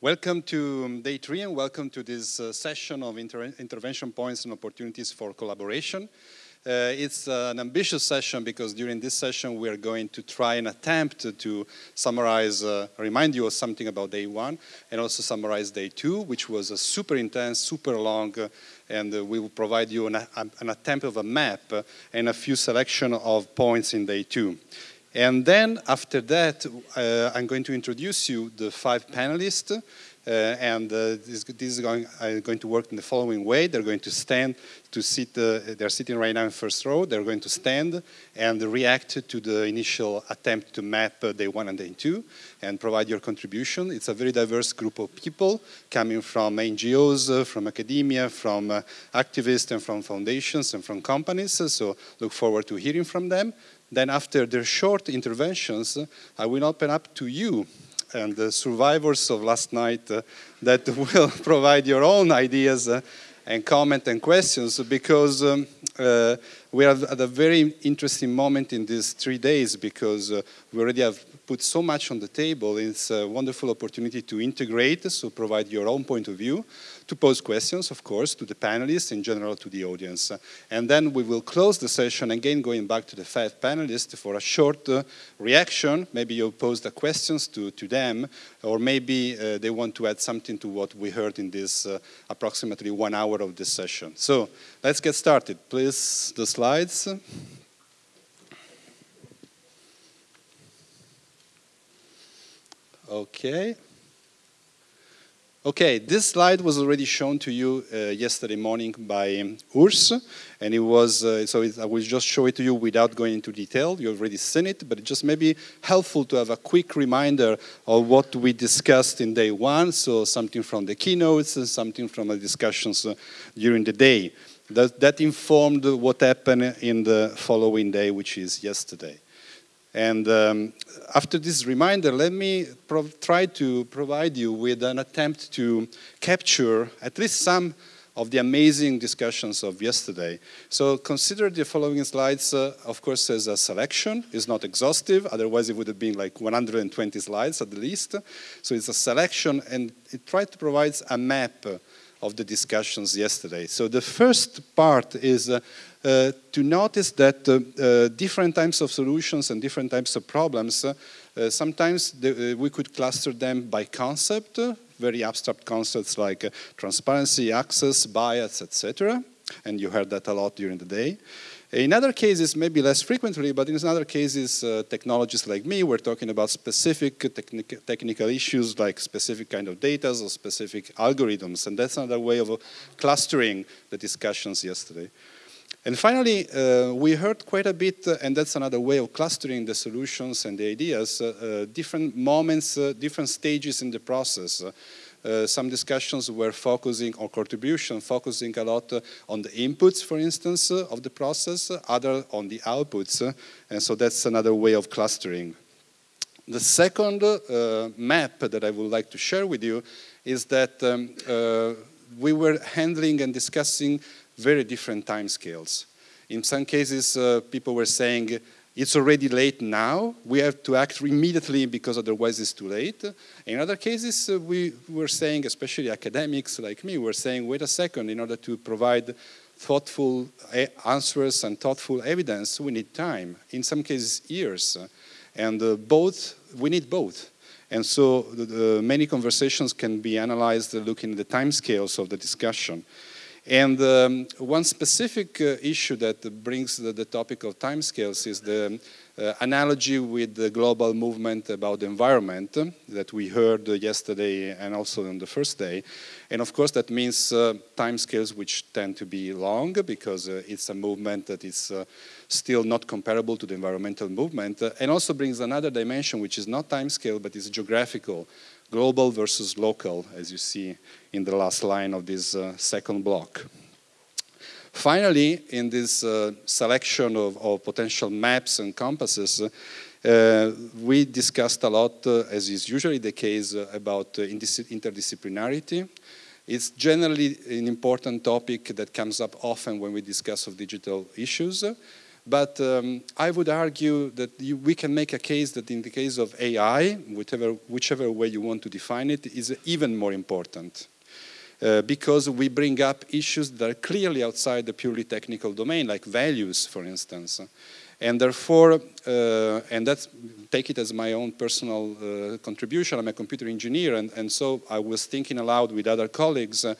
Welcome to day three and welcome to this uh, session of inter intervention points and opportunities for collaboration. Uh, it's uh, an ambitious session because during this session we are going to try and attempt to summarize, uh, remind you of something about day one and also summarize day two, which was a super intense, super long, uh, and uh, we will provide you an, an, attempt of a map and a few selection of points in day two. And then after that, uh, I'm going to introduce you the five panelists. Uh, and uh, this, this, is going, uh, going, to work in the following way. They're going to stand to sit, uh, they're sitting right now in first row. They're going to stand and react to the initial attempt to map uh, day one and day two and provide your contribution. It's a very diverse group of people coming from NGOs, from academia, from activists and from foundations and from companies. So look forward to hearing from them. Then after their short interventions, I will open up to you and the survivors of last night uh, that will provide your own ideas uh, and comment and questions because um, uh, we are at a very interesting moment in these three days because uh, we already have put so much on the table. It's a wonderful opportunity to integrate, so provide your own point of view, to pose questions, of course, to the panelists, in general to the audience. And then we will close the session, again going back to the five panelists for a short uh, reaction. Maybe you pose the questions to, to them, or maybe uh, they want to add something to what we heard in this uh, approximately one hour of this session. So let's get started. Please, the slides. Okay. Okay, this slide was already shown to you uh, yesterday morning by Urs, and it was, uh, so it, I will just show it to you without going into detail. You've already seen it, but it just may be helpful to have a quick reminder of what we discussed in day one, so something from the keynotes and something from the discussions uh, during the day. That, that informed what happened in the following day, which is yesterday. And um, after this reminder, let me try to provide you with an attempt to capture at least some of the amazing discussions of yesterday. So consider the following slides, uh, of course, as a selection. It's not exhaustive, otherwise it would have been like 120 slides at the least. So it's a selection, and it tries to provide a map of the discussions yesterday. So the first part is uh, to notice that uh, uh, different types of solutions and different types of problems, sometimes the, we could cluster them by concept, very abstract concepts like transparency, access, bias, etc. And you heard that a lot during the day. In other cases, maybe less frequently, but in other cases, uh, technologists like me, we're talking about specific technic technical issues like specific kind of data or specific algorithms. And that's another way of uh, clustering the discussions yesterday. And finally, uh, we heard quite a bit, uh, and that's another way of clustering the solutions and the ideas, uh, uh different moments, uh, different stages in the process. Uh, some discussions were focusing on contribution, focusing a lot on the inputs, for instance, of the process, other on the outputs, and so that's another way of clustering. The second map that I would like to share with you is that um, we were handling and discussing very different time scales. In some cases, uh, people were saying, it's already late now, we have to act immediately because otherwise it's too late. In other cases, uh, we were saying, especially academics like me, were saying, wait a second, in order to provide thoughtful uh, answers and thoughtful evidence, we need time, in some cases years. And uh, both, we need both. And so the, the many conversations can be analyzed looking at the time scales of the discussion. And um, one specific uh, issue that brings the, the, topic of timescales is the uh, analogy with the global movement about the environment that we heard yesterday and also on the first day. And of course that means uh, timescales which tend to be long because uh, it's a movement that is uh, still not comparable to the environmental movement uh, and also brings another dimension which is not timescale but is geographical global versus local, as you see in the last line of this uh, second block. Finally, in this uh, selection of, of, potential maps and compasses, uh, we discussed a lot, uh, as is usually the case, uh, about uh, interdisciplinarity. It's generally an important topic that comes up often when we discuss of digital issues. But um, I would argue that you, we can make a case that in the case of AI, whichever, whichever way you want to define it, is even more important. Uh, because we bring up issues that are clearly outside the purely technical domain, like values, for instance. And therefore, uh, and that's, take it as my own personal uh, contribution, I'm a computer engineer, and, and so I was thinking aloud with other colleagues, uh,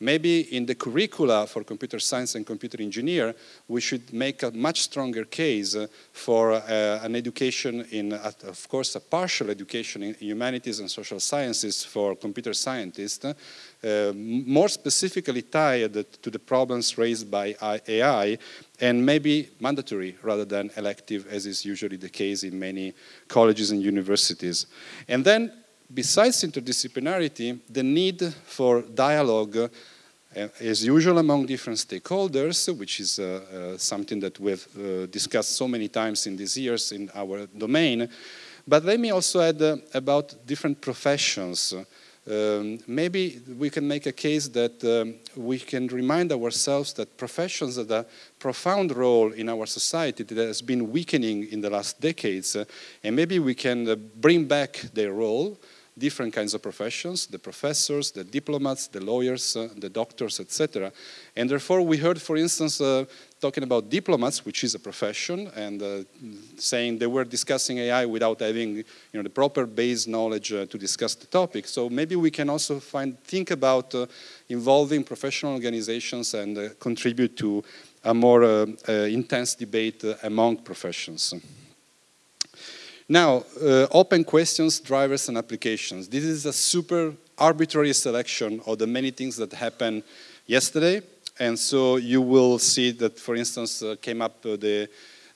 maybe in the curricula for computer science and computer engineer, we should make a much stronger case for uh, an education in, of course, a partial education in humanities and social sciences for computer scientists, uh, more specifically tied to the problems raised by AI and maybe mandatory rather than elective as is usually the case in many colleges and universities. And then besides interdisciplinarity, the need for dialogue uh, as usual among different stakeholders, which is uh, uh, something that we've uh, discussed so many times in these years in our domain. But let me also add uh, about different professions. Um, maybe we can make a case that um, we can remind ourselves that professions have a profound role in our society that has been weakening in the last decades, uh, and maybe we can uh, bring back their role different kinds of professions, the professors, the diplomats, the lawyers, uh, the doctors, etc. And therefore we heard, for instance, uh, talking about diplomats, which is a profession, and uh, saying they were discussing AI without having you know, the proper base knowledge uh, to discuss the topic. So maybe we can also find, think about uh, involving professional organizations and uh, contribute to a more intense debate among professions. Now, uh, open questions, drivers, and applications. This is a super arbitrary selection of the many things that happened yesterday. And so you will see that, for instance, uh, came up uh, the,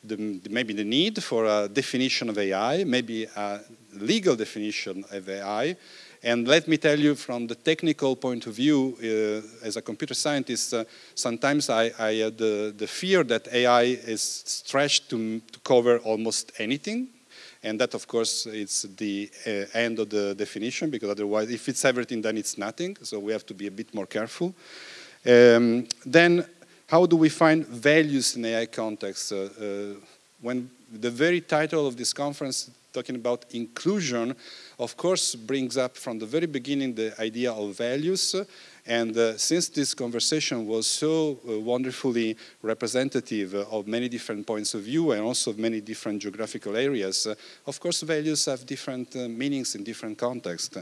the, maybe the need for a definition of AI, maybe a legal definition of AI. And let me tell you, from the technical point of view, uh, as a computer scientist, uh, sometimes I, I had the, the fear that AI is stretched to, to cover almost anything and that, of course, is the uh, end of the definition, because otherwise, if it's everything, then it's nothing. So we have to be a bit more careful. Um, then, how do we find values in AI context? Uh, uh, when the very title of this conference talking about inclusion, of course, brings up from the very beginning the idea of values and uh, since this conversation was so uh, wonderfully representative uh, of many different points of view and also of many different geographical areas, uh, of course values have different uh, meanings in different contexts.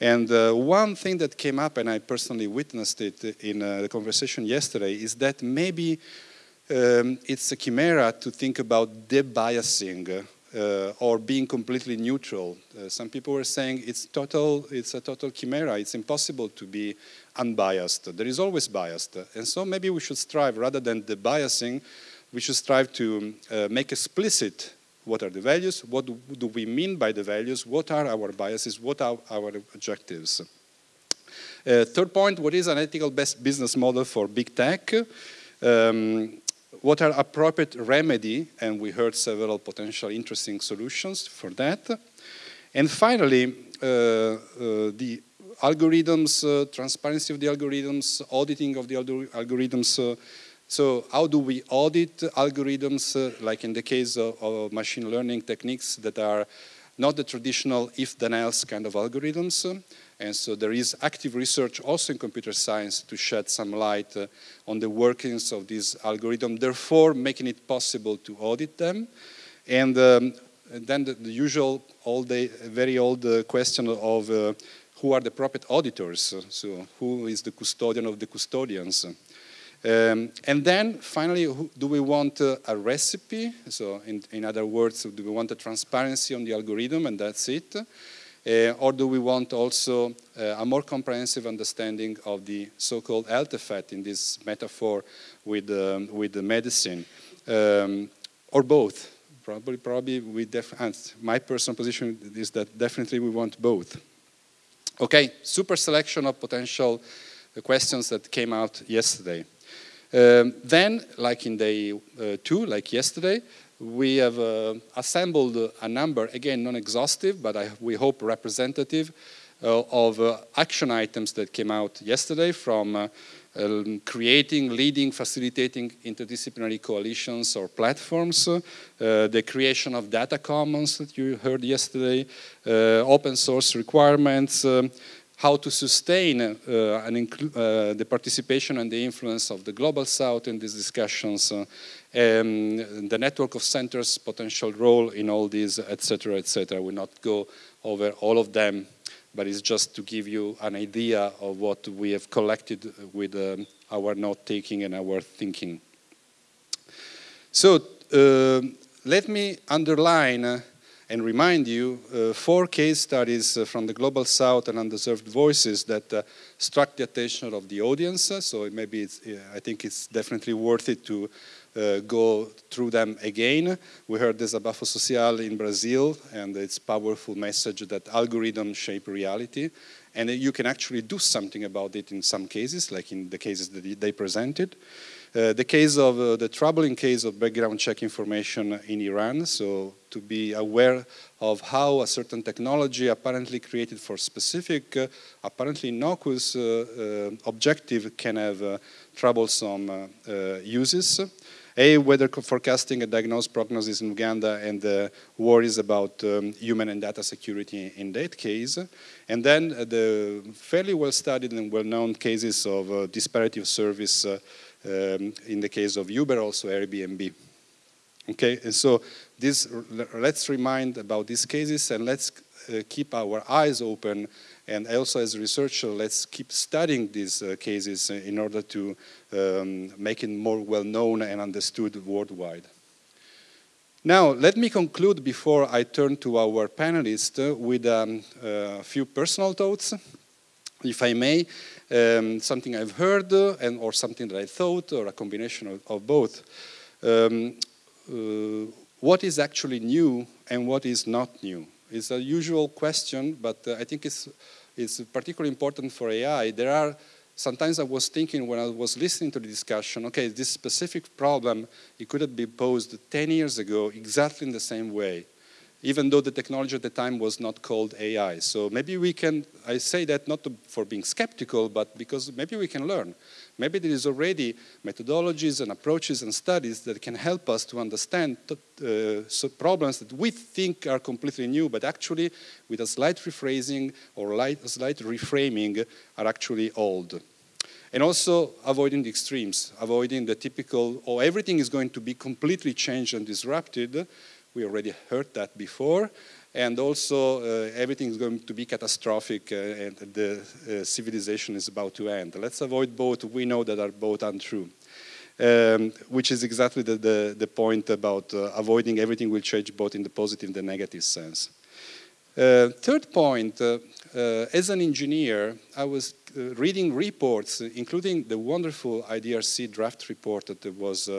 And one thing that came up, and I personally witnessed it in the conversation yesterday, is that maybe um, it's a chimera to think about debiasing uh, or being completely neutral. Uh, some people were saying it's total, it's a total chimera. It's impossible to be unbiased. There is always bias. And so maybe we should strive, rather than the biasing, we should strive to uh, make explicit what are the values, what do we mean by the values, what are our biases, what are our objectives. Uh, third point, what is an ethical best business model for big tech? Um, what are appropriate remedy, and we heard several potential interesting solutions for that. And finally, uh, uh, the algorithms, uh, transparency of the algorithms, auditing of the algorithms. Uh, so how do we audit algorithms, uh, like in the case of, of, machine learning techniques that are not the traditional if then else kind of algorithms. And so there is active research also in computer science to shed some light uh, on the workings of these algorithms, therefore making it possible to audit them. And um, then the, the, usual old day, very old uh, question of uh, who are the proper auditors, so who is the custodian of the custodians. Um, and then finally, who, do we want uh, a recipe? So in, in, other words, do we want a transparency on the algorithm and that's it? Uh, or do we want also uh, a more comprehensive understanding of the so-called health effect in this metaphor with, um, with the medicine? Um, or both? Probably, probably we my personal position is that definitely we want both. Okay, super selection of potential uh, questions that came out yesterday. Um, then, like in day uh, two, like yesterday, we have uh, assembled a number, again, non-exhaustive, but I, we hope representative, uh, of uh, action items that came out yesterday from uh, um, creating, leading, facilitating interdisciplinary coalitions or platforms, uh, the creation of data commons that you heard yesterday, uh, open source requirements, um, how to sustain uh, uh, the participation and the influence of the Global South in these discussions, uh, the network of centers' potential role in all these, etc., etc. I will not go over all of them but it's just to give you an idea of what we have collected with um, our note-taking and our thinking. So let me underline and remind you uh, four case studies uh, from the Global South and Undeserved Voices that uh, struck the attention of the audience. So maybe I think it's definitely worth it to uh, go through them again. We heard Desabafo Social in Brazil and its powerful message that algorithms shape reality and you can actually do something about it in some cases, like in the cases that they presented. Uh, the case of uh, the troubling case of background check information in Iran, so to be aware of how a certain technology apparently created for specific, uh, apparently innocuous uh, uh, objective can have troublesome uses. A, weather forecasting and diagnosis prognosis in Uganda and the worries about um, human and data security in that case. And then uh, the fairly well studied and well known cases of uh, disparity of service uh, um, in the case of Uber, also Airbnb. Okay, and so this, let's remind about these cases and let's uh, keep our eyes open and also as researcher, let's keep studying these uh, cases in order to um, make it more well known and understood worldwide. Now, let me conclude before I turn to our panelists uh, with um, a few personal thoughts, if I may, um, something I've heard uh, and or something that I thought or a combination of, of both. Um, uh, what is actually new and what is not new? It's a usual question, but uh, I think it's, it's particularly important for AI. There are, sometimes I was thinking when I was listening to the discussion, okay, this specific problem, it could have been posed 10 years ago exactly in the same way even though the technology at the time was not called AI. So maybe we can, I say that not to, for being skeptical, but because maybe we can learn. Maybe there is already methodologies and approaches and studies that can help us to understand uh, problems that we think are completely new, but actually with a slight rephrasing or light, a slight reframing are actually old. And also avoiding the extremes, avoiding the typical, oh, everything is going to be completely changed and disrupted, we already heard that before. And also, uh, everything is going to be catastrophic uh, and the uh, civilization is about to end. Let's avoid both. We know that are both untrue. Um, which is exactly the, the, the point about uh, avoiding everything will change both in the positive and the negative sense. Uh, third point, uh, as an engineer, I was reading reports, including the wonderful IDRC draft report that was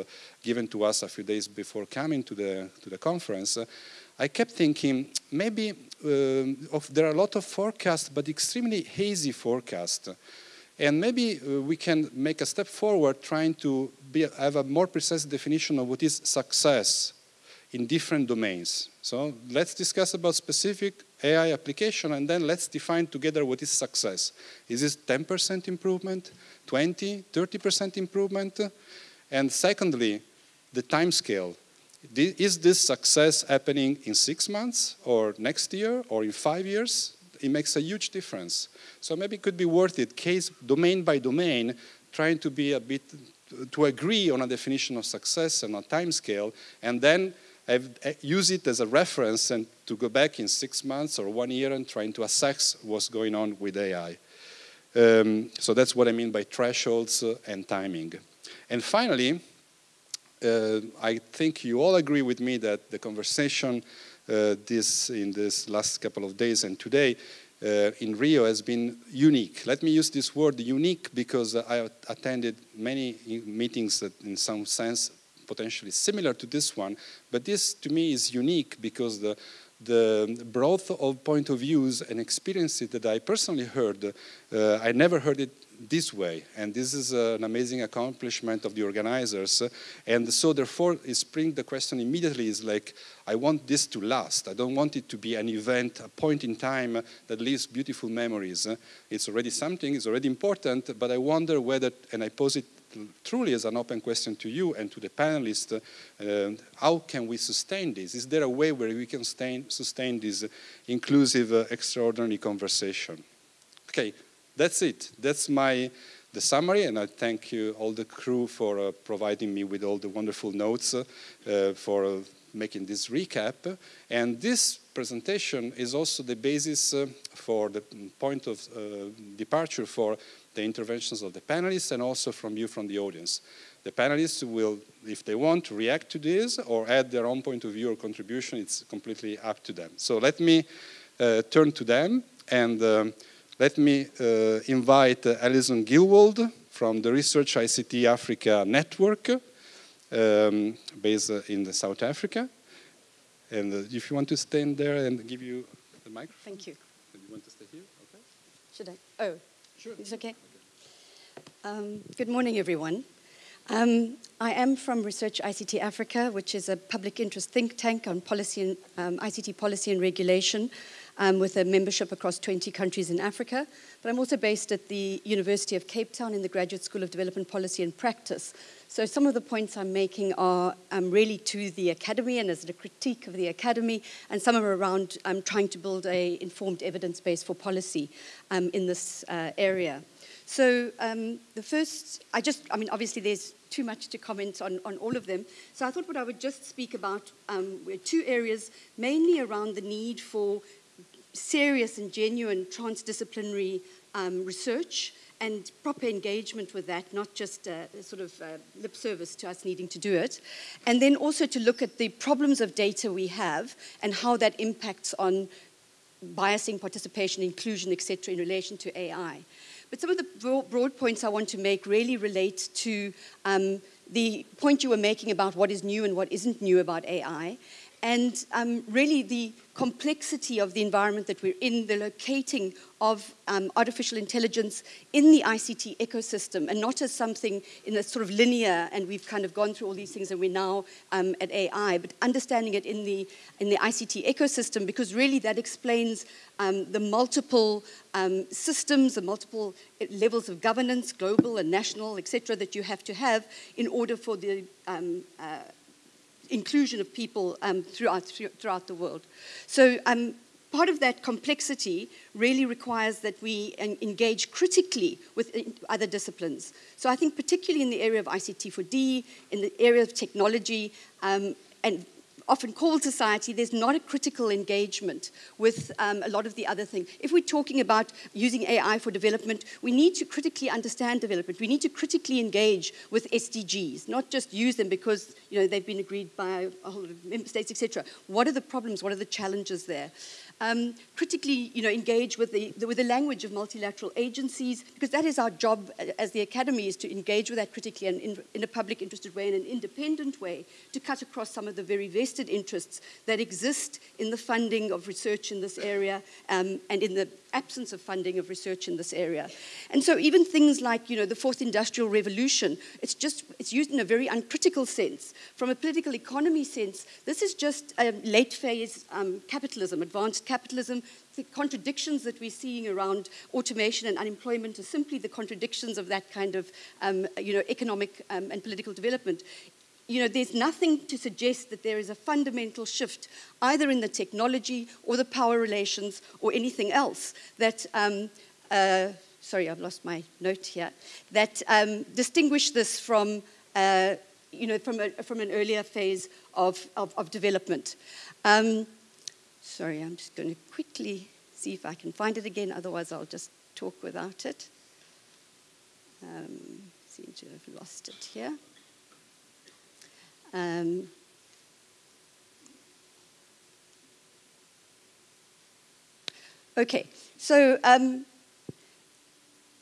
given to us a few days before coming to the, to the conference, uh, I kept thinking maybe uh, of, there are a lot of forecasts, but extremely hazy forecasts. And maybe uh, we can make a step forward trying to be, have a more precise definition of what is success in different domains. So let's discuss about specific AI application and then let's define together what is success. Is this 10% improvement, 20, 30% improvement? And secondly, the time scale. Is this success happening in six months or next year or in five years? It makes a huge difference. So maybe it could be worth it, case domain by domain, trying to be a bit, to agree on a definition of success and a time scale, and then have, uh, use it as a reference and to go back in six months or one year and trying to assess what's going on with AI. Um, so that's what I mean by thresholds uh, and timing. And finally, uh, I think you all agree with me that the conversation uh, this in this last couple of days and today uh, in Rio has been unique. Let me use this word unique because I attended many meetings that in some sense potentially similar to this one, but this to me is unique because the the breadth of point of views and experiences that I personally heard, uh, I never heard it this way. And this is uh, an amazing accomplishment of the organizers. And so therefore, spring the question immediately is like, I want this to last. I don't want it to be an event, a point in time that leaves beautiful memories. It's already something, it's already important, but I wonder whether, and I pose it truly as an open question to you and to the panelists, uh, how can we sustain this? Is there a way where we can sustain, sustain this inclusive, uh, extraordinary conversation? Okay, that's it. That's my the summary, and I thank you all the crew for uh, providing me with all the wonderful notes uh, for uh, making this recap. And this presentation is also the basis uh, for the point of uh, departure for the interventions of the panelists and also from you from the audience. The panelists will, if they want, react to this or add their own point of view or contribution. It's completely up to them. So let me uh, turn to them and um, let me uh, invite uh, Alison Gillwald from the Research ICT Africa Network, um, based uh, in South Africa. And uh, if you want to stand there and give you the microphone. Thank you. Do you want to stay here? Okay. Should I? Oh, sure. It's okay. Um, good morning, everyone. Um, I am from Research ICT Africa, which is a public interest think tank on policy and, um, ICT policy and regulation um, with a membership across 20 countries in Africa. But I'm also based at the University of Cape Town in the Graduate School of Development Policy and Practice. So some of the points I'm making are um, really to the academy and as a critique of the academy, and some are around um, trying to build a informed evidence base for policy um, in this uh, area. So um, the first, I just, I mean, obviously there's too much to comment on, on all of them. So I thought what I would just speak about um, were two areas, mainly around the need for serious and genuine transdisciplinary um, research and proper engagement with that, not just sort of lip service to us needing to do it. And then also to look at the problems of data we have and how that impacts on biasing, participation, inclusion, etc., in relation to AI. But some of the broad points I want to make really relate to um, the point you were making about what is new and what isn't new about AI, and um, really the complexity of the environment that we're in, the locating of um, artificial intelligence in the ICT ecosystem, and not as something in a sort of linear, and we've kind of gone through all these things and we're now um, at AI, but understanding it in the, in the ICT ecosystem, because really that explains um, the multiple um, systems, the multiple levels of governance, global and national, etc., that you have to have in order for the um, uh, inclusion of people um, throughout, throughout the world. So um, part of that complexity really requires that we engage critically with other disciplines. So I think particularly in the area of ICT4D, in the area of technology, um, and often called society, there's not a critical engagement with um, a lot of the other things. If we're talking about using AI for development, we need to critically understand development. We need to critically engage with SDGs, not just use them because you know, they've been agreed by a whole lot of member states, etc. What are the problems? What are the challenges there? Um, critically you know, engage with the, the, with the language of multilateral agencies, because that is our job as the academy, is to engage with that critically and in, in a public interested way and an independent way to cut across some of the very vested interests that exist in the funding of research in this area um, and in the absence of funding of research in this area. And so even things like, you know, the fourth industrial revolution, it's just, it's used in a very uncritical sense. From a political economy sense, this is just a late phase um, capitalism, advanced capitalism. The contradictions that we're seeing around automation and unemployment are simply the contradictions of that kind of, um, you know, economic um, and political development you know, there's nothing to suggest that there is a fundamental shift either in the technology or the power relations or anything else that, um, uh, sorry, I've lost my note here, that um, distinguish this from, uh, you know, from, a, from an earlier phase of, of, of development. Um, sorry, I'm just going to quickly see if I can find it again, otherwise I'll just talk without it. Um, seem to have lost it here. Um, okay, so um,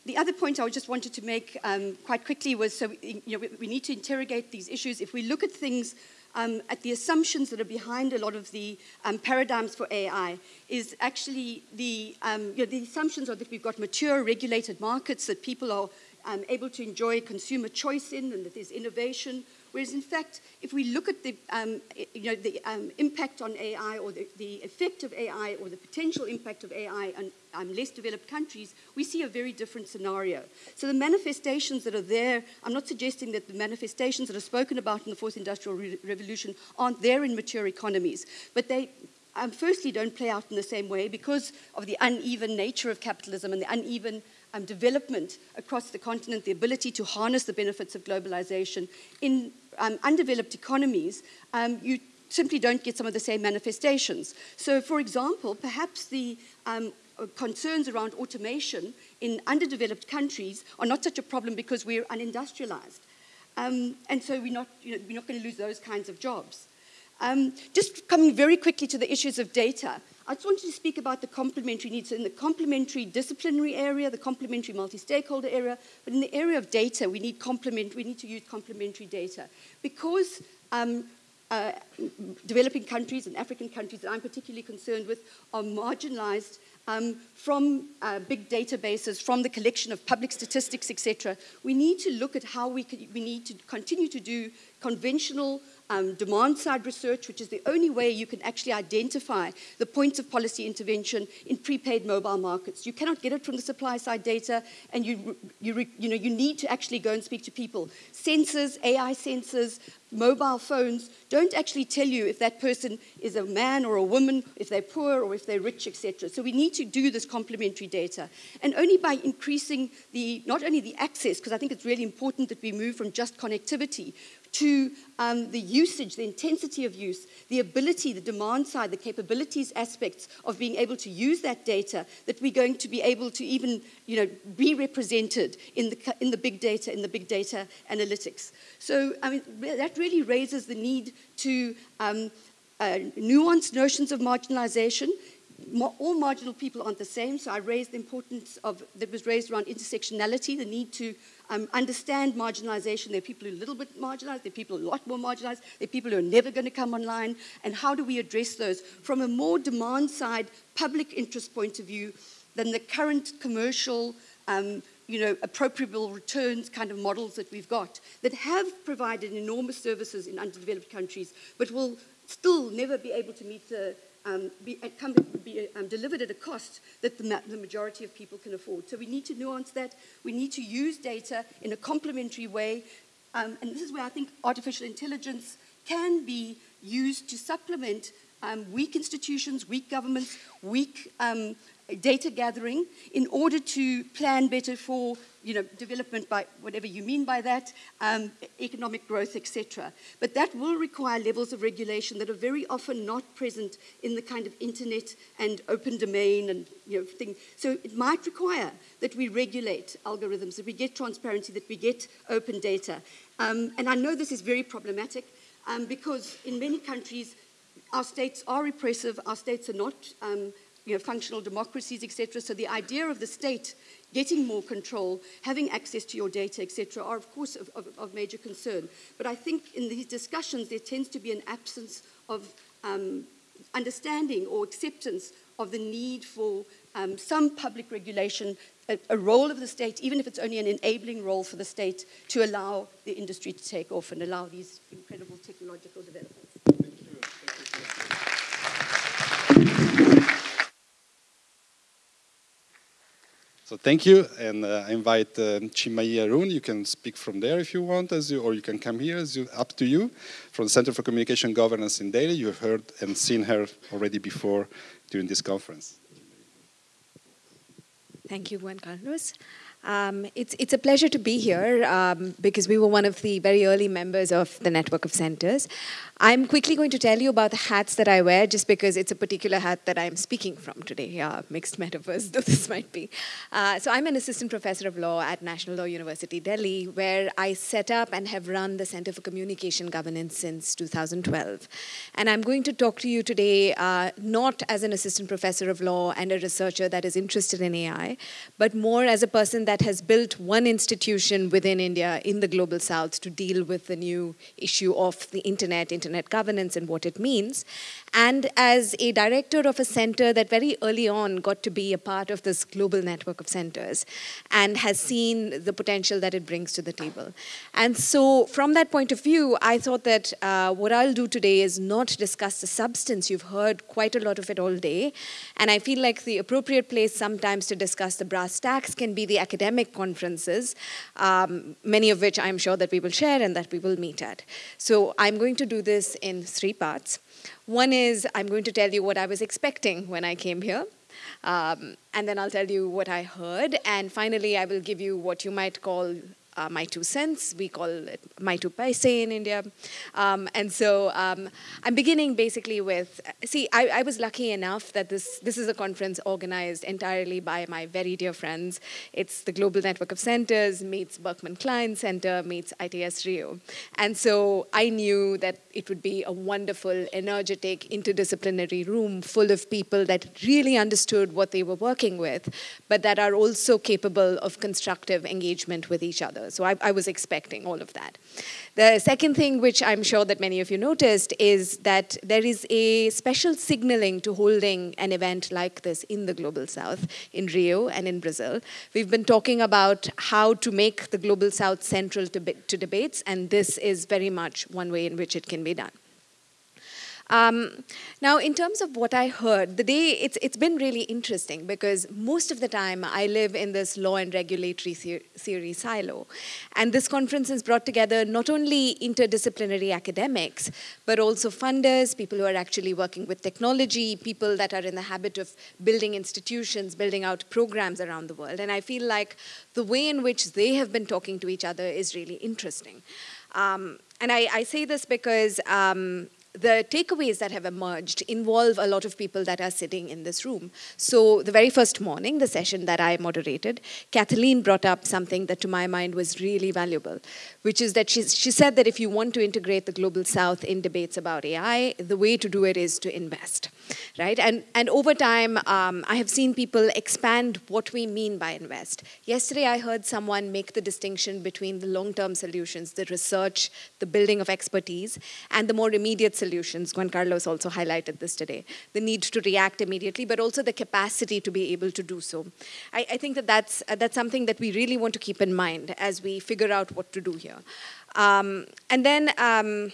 the other point I just wanted to make um, quite quickly was so you know, we, we, need to interrogate these issues. If we look at things um, at the assumptions that are behind a lot of the um, paradigms for AI is actually the, um, you know, the assumptions are that we've got mature regulated markets that people are um, able to enjoy consumer choice in and that there's innovation. Whereas, in fact, if we look at the, um, you know, the um, impact on AI or the, the, effect of AI or the potential impact of AI on um, less developed countries, we see a very different scenario. So the manifestations that are there, I'm not suggesting that the manifestations that are spoken about in the fourth industrial re revolution aren't there in mature economies, but they um, firstly don't play out in the same way because of the uneven nature of capitalism and the uneven um, development across the continent, the ability to harness the benefits of globalization. In um, undeveloped economies, um, you simply don't get some of the same manifestations. So, for example, perhaps the um, concerns around automation in underdeveloped countries are not such a problem because we're unindustrialized. Um, and so we're not, you know, we're not going to lose those kinds of jobs. Um, just coming very quickly to the issues of data, I just wanted to speak about the complementary needs. So in the complementary disciplinary area, the complementary multi-stakeholder area, but in the area of data, we need complement. We need to use complementary data because um, uh, developing countries and African countries that I'm particularly concerned with are marginalized um, from uh, big databases, from the collection of public statistics, etc. We need to look at how we, could, we need to continue to do conventional um, demand side research, which is the only way you can actually identify the points of policy intervention in prepaid mobile markets. You cannot get it from the supply side data, and you, you, you, know, you need to actually go and speak to people. Sensors, AI sensors, mobile phones don't actually tell you if that person is a man or a woman, if they're poor or if they're rich, etc. So we need to do this complementary data. And only by increasing the, not only the access, because I think it's really important that we move from just connectivity, to um, the usage, the intensity of use, the ability, the demand side, the capabilities aspects of being able to use that data, that we're going to be able to even you know, be represented in the, in the big data, in the big data analytics. So I mean, that really raises the need to um, uh, nuanced notions of marginalization, all marginal people aren't the same, so I raised the importance of, that was raised around intersectionality, the need to um, understand marginalization. There are people who are a little bit marginalized, there are people who are a lot more marginalized, there are people who are never going to come online, and how do we address those? From a more demand side, public interest point of view than the current commercial, um, you know, appropriable returns kind of models that we've got that have provided enormous services in underdeveloped countries, but will still never be able to meet the um, be, uh, come, be um, delivered at a cost that the, ma the, majority of people can afford. So we need to nuance that. We need to use data in a complementary way. Um, and this is where I think artificial intelligence can be used to supplement um, weak institutions, weak governments, weak um, data gathering in order to plan better for you know, development by whatever you mean by that, um, economic growth, etc. But that will require levels of regulation that are very often not present in the kind of internet and open domain and you know thing. So it might require that we regulate algorithms, that we get transparency, that we get open data. Um, and I know this is very problematic um, because in many countries our states are repressive, our states are not um, you know, functional democracies, etc. So the idea of the state getting more control, having access to your data, etc., are of course of, of, of, major concern. But I think in these discussions there tends to be an absence of um, understanding or acceptance of the need for um, some public regulation, a, a, role of the state, even if it's only an enabling role for the state, to allow the industry to take off and allow these incredible technological developments. So thank you, and uh, I invite uh, Arun. You can speak from there if you want, as you, or you can come here, as you, up to you. From the Center for Communication Governance in Delhi, you've heard and seen her already before during this conference. Thank you, Juan Carlos. Um, it's, it's a pleasure to be here um, because we were one of the very early members of the network of centers. I'm quickly going to tell you about the hats that I wear just because it's a particular hat that I'm speaking from today. Uh, mixed metaphors, though this might be. Uh, so I'm an assistant professor of law at National Law University, Delhi, where I set up and have run the Center for Communication Governance since 2012. And I'm going to talk to you today uh, not as an assistant professor of law and a researcher that is interested in AI, but more as a person that has built one institution within India in the global south to deal with the new issue of the internet, internet governance, and what it means. And as a director of a center that very early on got to be a part of this global network of centers and has seen the potential that it brings to the table. And so, from that point of view, I thought that uh, what I'll do today is not discuss the substance. You've heard quite a lot of it all day. And I feel like the appropriate place sometimes to discuss the brass tacks can be the academic conferences, um, many of which I'm sure that we will share and that we will meet at. So, I'm going to do this in three parts. One is I'm going to tell you what I was expecting when I came here. Um, and then I'll tell you what I heard. And finally, I will give you what you might call uh, my two cents. We call it my two paise in India. Um, and so um, I'm beginning basically with, see, I, I, was lucky enough that this, this is a conference organized entirely by my very dear friends. It's the Global Network of Centers meets Berkman Klein Center meets ITS Rio. And so I knew that it would be a wonderful, energetic, interdisciplinary room full of people that really understood what they were working with, but that are also capable of constructive engagement with each other. So I, I was expecting all of that. The second thing, which I'm sure that many of you noticed, is that there is a special signaling to holding an event like this in the Global South, in Rio and in Brazil. We've been talking about how to make the Global South central to, to debates, and this is very much one way in which it can be done. Um, now, in terms of what I heard, the day, it's, it's been really interesting because most of the time I live in this law and regulatory theory silo. And this conference has brought together not only interdisciplinary academics, but also funders, people who are actually working with technology, people that are in the habit of building institutions, building out programs around the world. And I feel like the way in which they have been talking to each other is really interesting. Um, and I, I, say this because um, the takeaways that have emerged involve a lot of people that are sitting in this room. So, the very first morning, the session that I moderated, Kathleen brought up something that to my mind was really valuable, which is that she, she said that if you want to integrate the global south in debates about AI, the way to do it is to invest, right? And, and over time, um, I have seen people expand what we mean by invest. Yesterday, I heard someone make the distinction between the long term solutions, the research, the building of expertise, and the more immediate solutions. Juan Carlos also highlighted this today. The need to react immediately, but also the capacity to be able to do so. I, I think that that's, uh, that's something that we really want to keep in mind as we figure out what to do here. Um, and then um,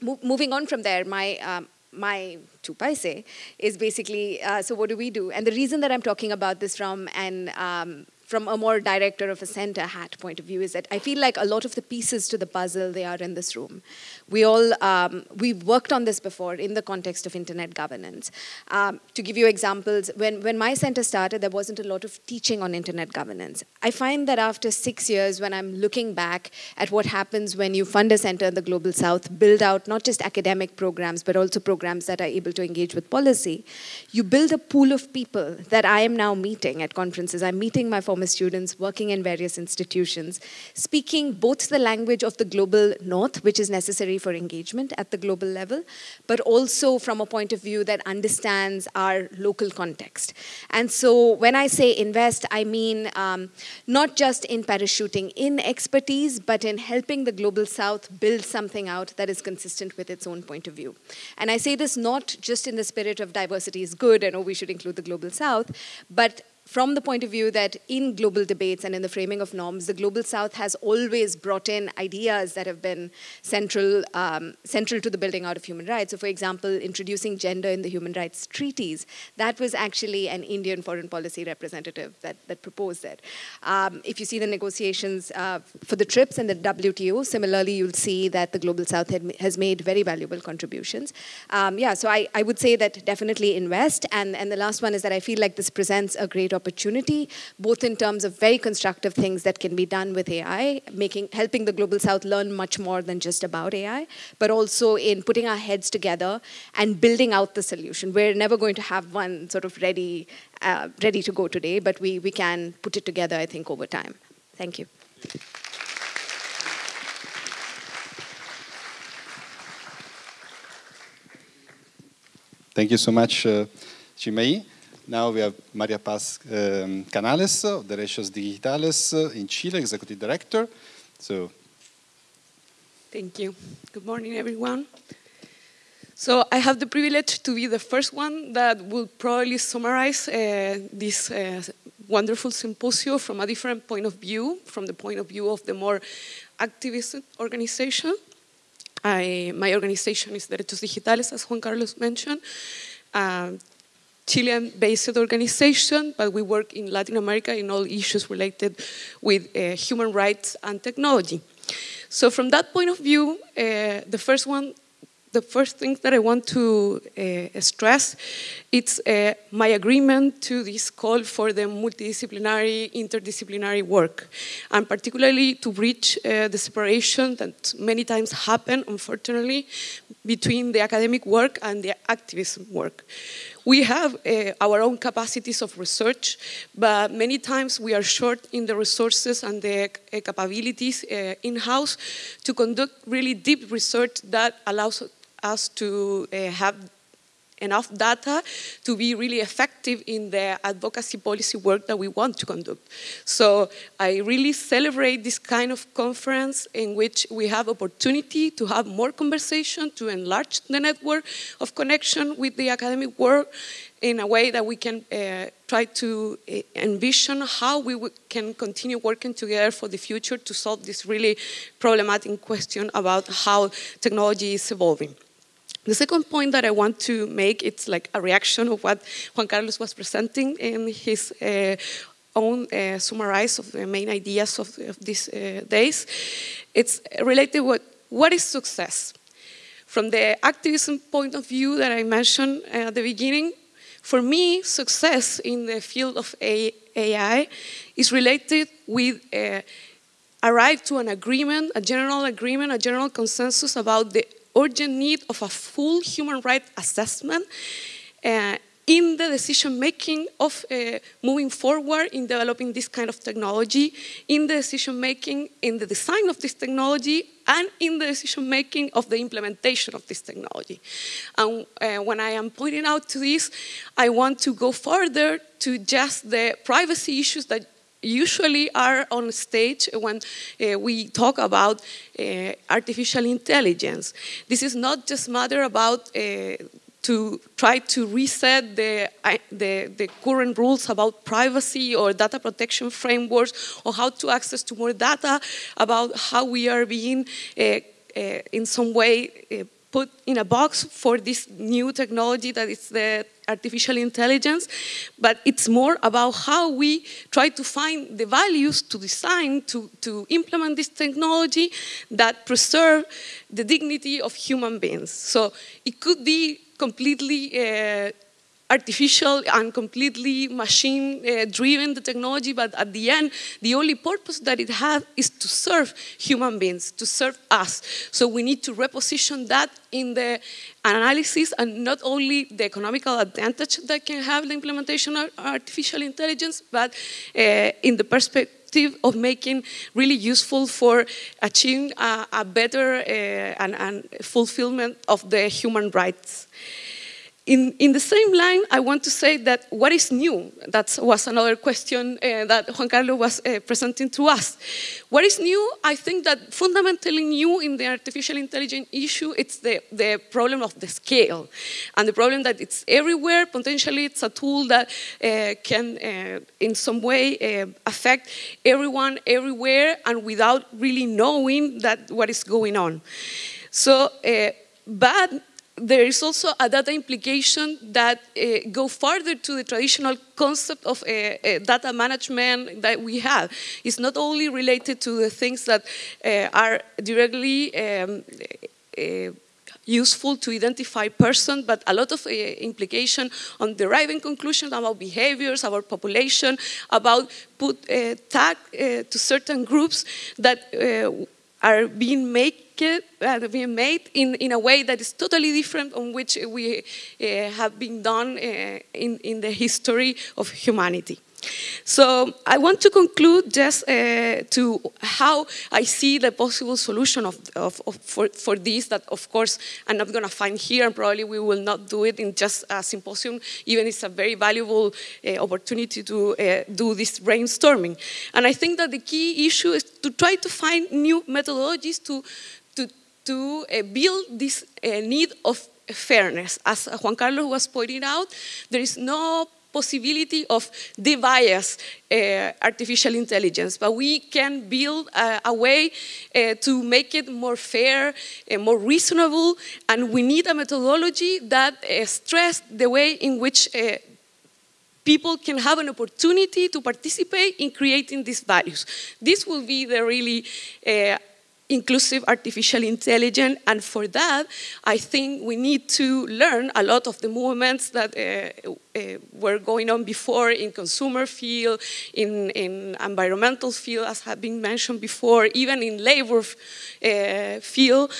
mo moving on from there, my um, my two paise is basically uh, so what do we do? And the reason that I'm talking about this from an um, from a more director of a center hat point of view is that I feel like a lot of the pieces to the puzzle they are in this room. We all um, we've worked on this before in the context of internet governance. Um, to give you examples, when when my center started, there wasn't a lot of teaching on internet governance. I find that after six years, when I'm looking back at what happens when you fund a center in the global south, build out not just academic programs but also programs that are able to engage with policy, you build a pool of people that I am now meeting at conferences. I'm meeting my former former students working in various institutions, speaking both the language of the global north, which is necessary for engagement at the global level, but also from a point of view that understands our local context. And so when I say invest, I mean um, not just in parachuting in expertise, but in helping the global south build something out that is consistent with its own point of view. And I say this not just in the spirit of diversity is good and oh, we should include the global south, but from the point of view that in global debates and in the framing of norms, the global south has always brought in ideas that have been central, um, central to the building out of human rights. So, for example, introducing gender in the human rights treaties, that was actually an Indian foreign policy representative that, that proposed it. Um, if you see the negotiations uh, for the TRIPS and the WTO, similarly, you'll see that the global south had, has made very valuable contributions. Um, yeah, so I, I would say that definitely invest. And, and the last one is that I feel like this presents a great opportunity, both in terms of very constructive things that can be done with AI, making helping the global south learn much more than just about AI, but also in putting our heads together and building out the solution. We're never going to have one sort of ready, uh, ready to go today, but we, we can put it together, I think, over time. Thank you. Thank you so much, uh. Now we have Maria Paz um, Canales of Derechos Digitales uh, in Chile, Executive Director. So, Thank you. Good morning, everyone. So I have the privilege to be the first one that will probably summarize uh, this uh, wonderful symposium from a different point of view, from the point of view of the more activist organization. I, my organization is Derechos Digitales, as Juan Carlos mentioned. Um, Chilean-based organization, but we work in Latin America in all issues related with uh, human rights and technology. So from that point of view, uh, the first one the first thing that I want to uh, stress it's uh, my agreement to this call for the multidisciplinary, interdisciplinary work, and particularly to bridge uh, the separation that many times happen, unfortunately, between the academic work and the activism work. We have uh, our own capacities of research, but many times we are short in the resources and the uh, capabilities uh, in-house to conduct really deep research that allows us to uh, have enough data to be really effective in the advocacy policy work that we want to conduct. So I really celebrate this kind of conference in which we have opportunity to have more conversation, to enlarge the network of connection with the academic world in a way that we can uh, try to uh, envision how we can continue working together for the future to solve this really problematic question about how technology is evolving. The second point that I want to make, it's like a reaction of what Juan Carlos was presenting in his uh, own uh, summarize of the main ideas of, of these uh, days. It's related what what is success? From the activism point of view that I mentioned at the beginning, for me, success in the field of AI is related with uh, arrive to an agreement, a general agreement, a general consensus about the urgent need of a full human rights assessment uh, in the decision making of uh, moving forward in developing this kind of technology, in the decision making in the design of this technology, and in the decision making of the implementation of this technology. And uh, when I am pointing out to this, I want to go further to just the privacy issues that usually are on stage when uh, we talk about uh, artificial intelligence. This is not just matter about uh, to try to reset the, the, the, current rules about privacy or data protection frameworks or how to access to more data about how we are being in some way put in a box for this new technology that is the artificial intelligence, but it's more about how we try to find the values to design, to, to implement this technology that preserve the dignity of human beings. So it could be completely uh, artificial and completely machine uh, driven the technology but at the end the only purpose that it has is to serve human beings to serve us. So we need to reposition that in the analysis and not only the economical advantage that can have the implementation of artificial intelligence but uh, in the perspective of making really useful for achieving a, a better uh, and, and fulfillment of the human rights in, in the same line, I want to say that what is new? That was another question uh, that Juan Carlos was uh, presenting to us. What is new? I think that fundamentally new in the artificial intelligence issue, it's the, the problem of the scale. And the problem that it's everywhere, potentially it's a tool that uh, can uh, in some way uh, affect everyone everywhere and without really knowing that what is going on. So, uh, but there is also a data implication that uh, go further to the traditional concept of uh, uh, data management that we have. It's not only related to the things that uh, are directly um, uh, useful to identify person, but a lot of uh, implication on deriving conclusions about behaviors, about population, about put uh, tag uh, to certain groups that are being made uh, being made in, in a way that is totally different on which we uh, have been done uh, in, in the history of humanity. So I want to conclude just uh, to how I see the possible solution of, of, of for, for this that of course I'm not going to find here and probably we will not do it in just a symposium even it's a very valuable uh, opportunity to uh, do this brainstorming. And I think that the key issue is to try to find new methodologies to, to, uh, build this uh, need of fairness. As Juan Carlos was pointing out, there is no possibility of debias uh, artificial intelligence, but we can build a, a way to make it more fair and more reasonable, and we need a methodology that uh, stress the way in which people can have an opportunity to participate in creating these values. This will be the really inclusive artificial intelligence. And for that, I think we need to learn a lot of the movements that uh, uh, were going on before in consumer field, in, in environmental field, as have been mentioned before, even in labor uh, field.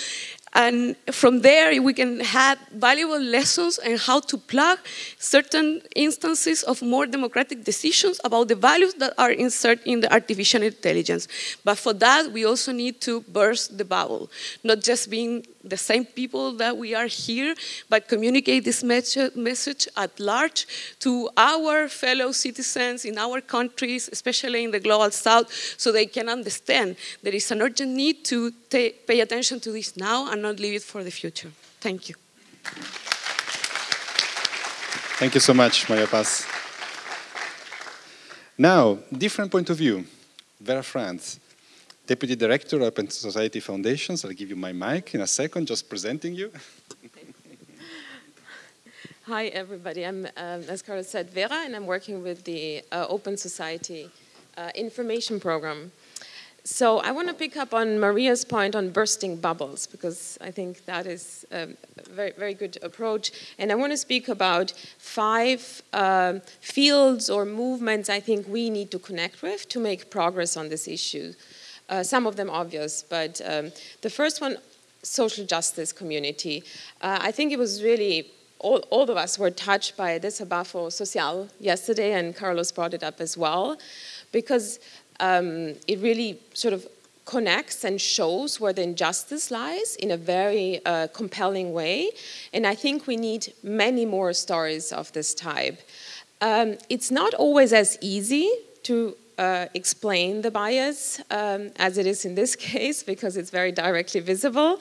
And from there, we can have valuable lessons on how to plug certain instances of more democratic decisions about the values that are inserted in the artificial intelligence. But for that, we also need to burst the bubble, not just being the same people that we are here, but communicate this message at large to our fellow citizens in our countries, especially in the global south, so they can understand there is an urgent need to pay attention to this now and not leave it for the future. Thank you. Thank you so much, Maria Paz. Now, different point of view. Vera Franz. Deputy Director, of Open Society Foundations. I'll give you my mic in a second, just presenting you. Hi, everybody. I'm, um, as Carlos said, Vera, and I'm working with the uh, Open Society uh, Information Program. So I want to pick up on Maria's point on bursting bubbles, because I think that is a very, very good approach. And I want to speak about five uh, fields or movements I think we need to connect with to make progress on this issue. Uh, some of them obvious, but um, the first one, social justice community. Uh, I think it was really, all, all of us were touched by Desabafo Social yesterday, and Carlos brought it up as well, because um, it really sort of connects and shows where the injustice lies in a very uh, compelling way. And I think we need many more stories of this type. Um, it's not always as easy to uh, explain the bias um, as it is in this case because it's very directly visible.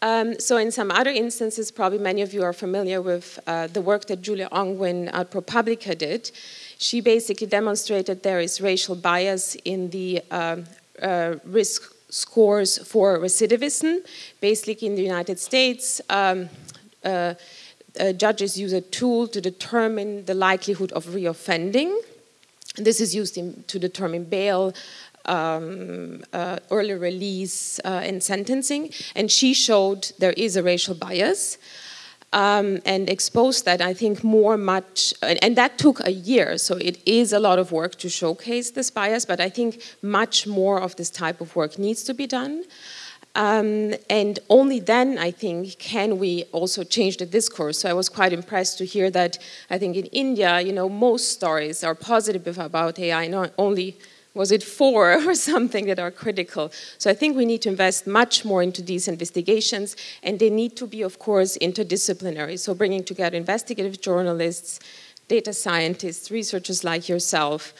Um, so in some other instances, probably many of you are familiar with uh, the work that Julia Angwin at ProPublica did. She basically demonstrated there is racial bias in the um, uh, risk scores for recidivism. Basically, in the United States, um, uh, uh, judges use a tool to determine the likelihood of reoffending. This is used in, to determine bail, um, uh, early release, uh, and sentencing. And she showed there is a racial bias. Um, and expose that, I think, more much, and, and, that took a year, so it is a lot of work to showcase this bias, but I think much more of this type of work needs to be done. Um, and only then, I think, can we also change the discourse. So I was quite impressed to hear that I think in India, you know, most stories are positive about AI, not only was it four or something that are critical. So I think we need to invest much more into these investigations, and they need to be, of course, interdisciplinary. So bringing together investigative journalists, data scientists, researchers like yourself,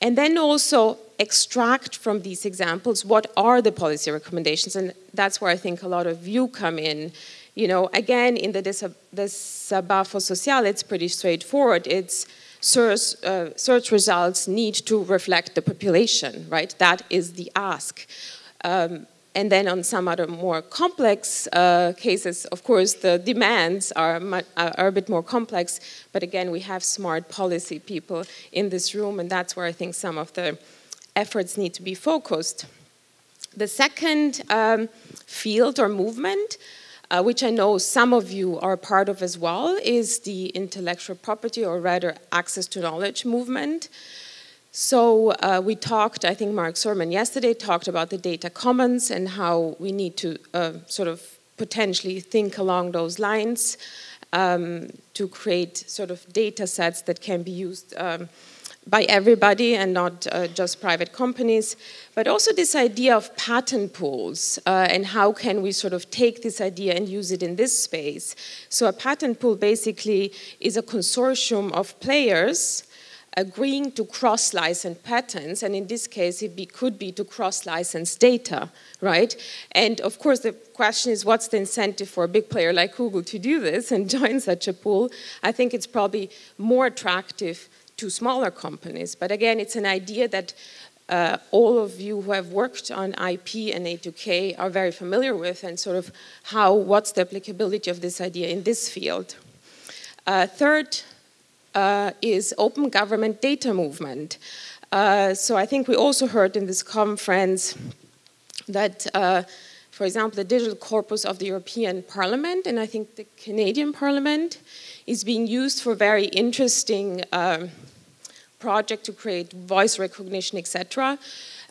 and then also extract from these examples what are the policy recommendations. And that's where I think a lot of you come in. You know, again, in the Desabafo Social, it's pretty straightforward. It's search, uh, search results need to reflect the population, right? That is the ask. Um, and then on some other more complex uh, cases, of course, the demands are, are a bit more complex. But again, we have smart policy people in this room, and that's where I think some of the efforts need to be focused. The second um, field or movement, uh, which I know some of you are part of as well, is the intellectual property, or rather access to knowledge movement. So uh, we talked, I think Mark Surman yesterday talked about the data commons and how we need to uh, sort of potentially think along those lines um, to create sort of data sets that can be used um, by everybody and not uh, just private companies, but also this idea of patent pools uh, and how can we sort of take this idea and use it in this space. So a patent pool basically is a consortium of players agreeing to cross-license patents, and in this case, it be, could be to cross-license data, right? And of course, the question is, what's the incentive for a big player like Google to do this and join such a pool? I think it's probably more attractive to smaller companies. But again, it's an idea that uh, all of you who have worked on IP and A2K are very familiar with and sort of how, what's the applicability of this idea in this field. Uh, third uh, is open government data movement. Uh, so I think we also heard in this conference that, uh, for example, the digital corpus of the European Parliament and I think the Canadian Parliament is being used for very interesting um, project to create voice recognition, etc.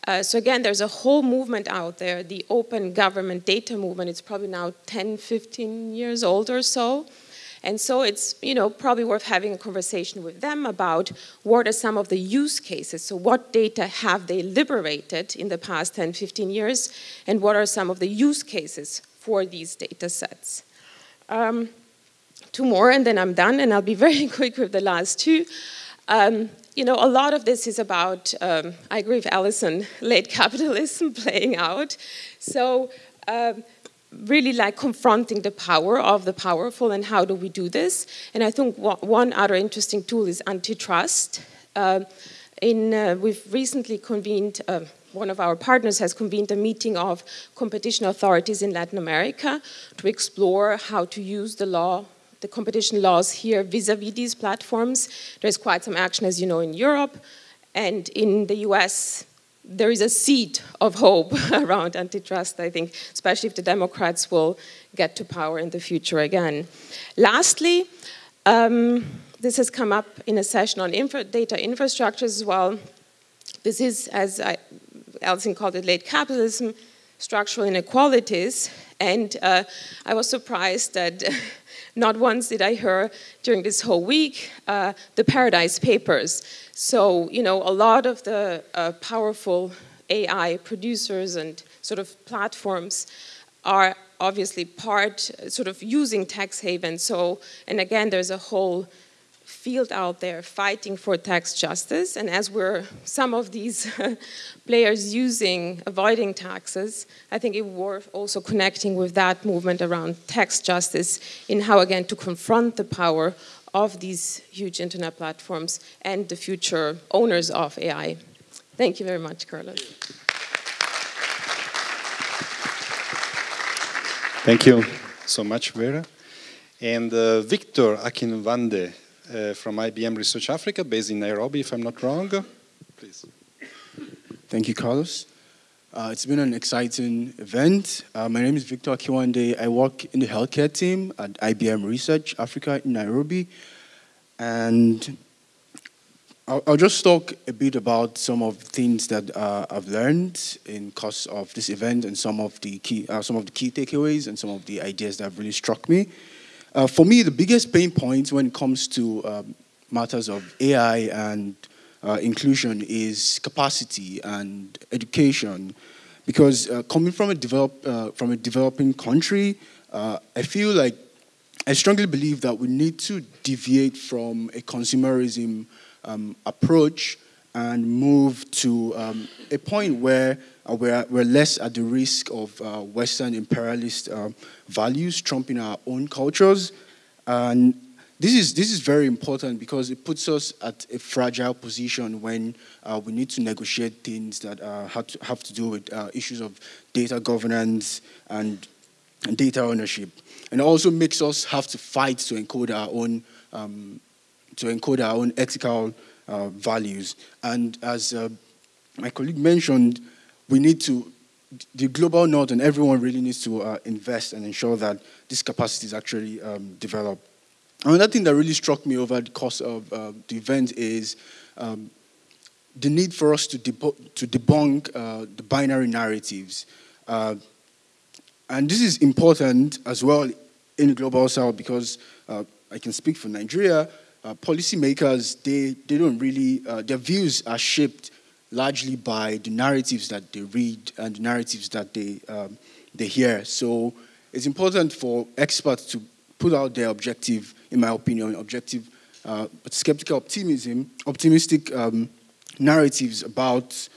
Uh, so again, there's a whole movement out there, the open government data movement. It's probably now 10, 15 years old or so. And so it's you know probably worth having a conversation with them about what are some of the use cases. So what data have they liberated in the past 10, 15 years, and what are some of the use cases for these data sets? Um, two more, and then I'm done, and I'll be very quick with the last two. Um, you know, a lot of this is about, um, I agree with Alison, late capitalism playing out. So um, really like confronting the power of the powerful and how do we do this. And I think one other interesting tool is antitrust. Uh, in, uh, we've recently convened, uh, one of our partners has convened a meeting of competition authorities in Latin America to explore how to use the law the competition laws here vis-a-vis -vis these platforms. There's quite some action, as you know, in Europe. And in the US, there is a seed of hope around antitrust, I think, especially if the Democrats will get to power in the future again. Lastly, um, this has come up in a session on infra data infrastructures as well. This is, as I, Alison called it, late capitalism, structural inequalities. And uh, I was surprised that not once did I hear during this whole week uh, the Paradise Papers. So, you know, a lot of the uh, powerful AI producers and sort of platforms are obviously part, sort of using tax havens. So, and again, there's a whole field out there fighting for tax justice. And as we're some of these players using avoiding taxes, I think it worth also connecting with that movement around tax justice in how again to confront the power of these huge internet platforms and the future owners of AI. Thank you very much, Carlos. Thank you so much, Vera. And uh, Victor Akinwande uh, from IBM Research Africa, based in Nairobi, if I'm not wrong. Please. Thank you, Carlos. Uh, it's been an exciting event. Uh, my name is Victor Akinwande. I work in the healthcare team at IBM Research Africa in Nairobi. And I'll, I'll just talk a bit about some of the things that uh, I've learned in course of this event and some of the key, uh, some of the key takeaways and some of the ideas that have really struck me. Uh, for me, the biggest pain point when it comes to um, matters of AI and uh, inclusion is capacity and education. Because uh, coming from a, develop, uh, from a developing country, uh, I feel like I strongly believe that we need to deviate from a consumerism um, approach and move to um, a point where uh, we're, we're less at the risk of uh, Western imperialist uh, values trumping our own cultures. And this is, this is very important because it puts us at a fragile position when uh, we need to negotiate things that uh, have, to, have to do with uh, issues of data governance and, and, data ownership. And it also makes us have to fight to encode our own, um, to encode our own ethical values. And as my colleague mentioned, we need to, the global north and everyone really needs to uh, invest and ensure that this capacity is actually um, developed. Another thing that really struck me over the course of uh, the event is um, the need for us to, to debunk uh, the binary narratives. Uh, and this is important as well in the global south because uh, I can speak for Nigeria. uh, policymakers, they, they don't really, uh, their views are shaped largely by the narratives that they read and the narratives that they, um, they hear. So it's important for experts to put out their objective, in my opinion, objective, uh, but skeptical optimism, optimistic um, narratives about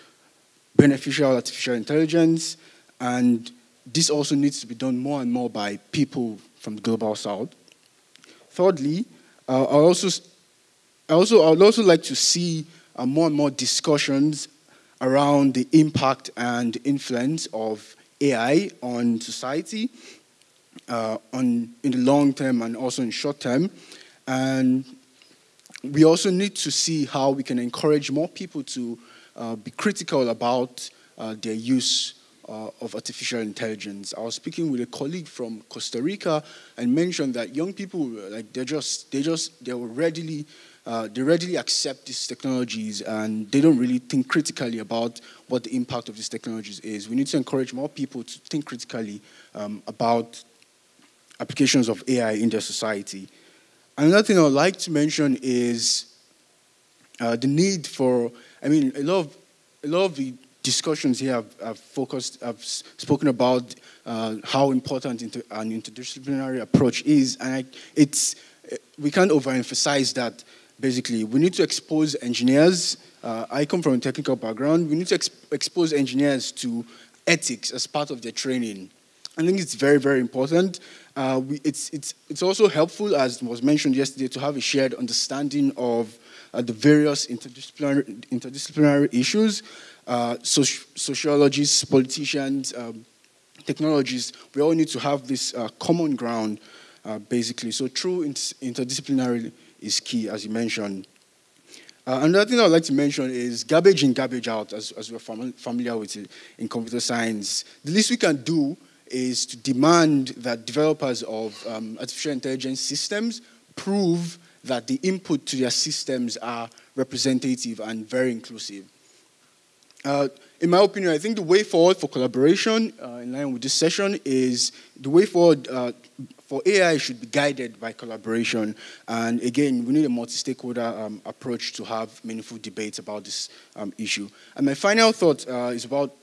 beneficial artificial intelligence, and this also needs to be done more and more by people from the global south. Thirdly, uh, I also, I also, I would also like to see uh, more and more discussions around the impact and influence of AI on society, uh, on in the long term and also in short term, and we also need to see how we can encourage more people to uh, be critical about uh, their use uh, of artificial intelligence. I was speaking with a colleague from Costa Rica and mentioned that young people, like they're just, they just, they were readily, uh, they readily accept these technologies and they don't really think critically about what the impact of these technologies is. We need to encourage more people to think critically um, about applications of AI in their society. Another thing I would like to mention is uh, the need for, I mean, a lot of, a lot of the discussions here have, have focused, have spoken about uh, how important inter, an interdisciplinary approach is, and I, it's, we can't overemphasize that. Basically, we need to expose engineers. Uh, I come from a technical background. We need to expose engineers to ethics as part of their training. I think it's very, very important. Uh, we, it's, it's, it's also helpful, as was mentioned yesterday, to have a shared understanding of uh, the various interdisciplinary, interdisciplinary issues uh, soci sociologists, politicians, um, technologists, we all need to have this uh, common ground, uh, basically. So true interdisciplinary is key, as you mentioned. Uh, another thing I'd like to mention is garbage in, garbage out, as, as we're fam familiar with it in computer science. The least we can do is to demand that developers of um, artificial intelligence systems prove that the input to their systems are representative and very inclusive. Uh, in my opinion, I think the way forward for collaboration, uh, in line with this session, is the way forward uh, for AI should be guided by collaboration. And again, we need a multi-stakeholder um, approach to have meaningful debates about this um, issue. And my final thought uh, is about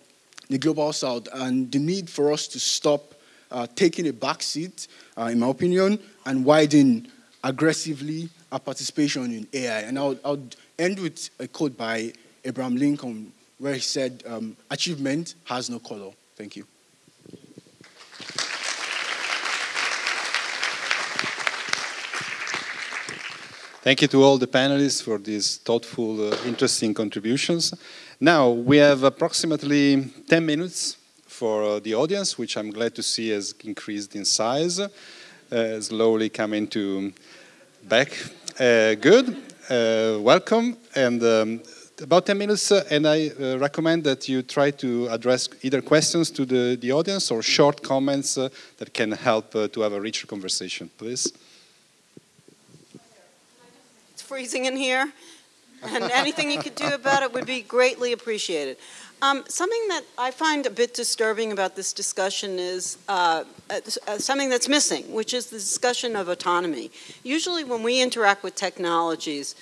the global south and the need for us to stop uh, taking a backseat, uh, in my opinion, and widen aggressively our participation in AI. And I'll, I'll end with a quote by Abraham Lincoln, where he said, um, achievement has no color. Thank you. Thank you to all the panelists for these thoughtful, uh, interesting contributions. Now, we have approximately 10 minutes for uh, the audience, which I'm glad to see has increased in size, uh, slowly coming to back. Uh, good, uh, welcome, and um, about 10 minutes, uh, and I recommend that you try to address either questions to the, the audience or short comments that can help to have a richer conversation. Please. Freezing in here, and anything you could do about it would be greatly appreciated. Um, something that I find a bit disturbing about this discussion is uh, uh, something that's missing, which is the discussion of autonomy. Usually when we interact with technologies,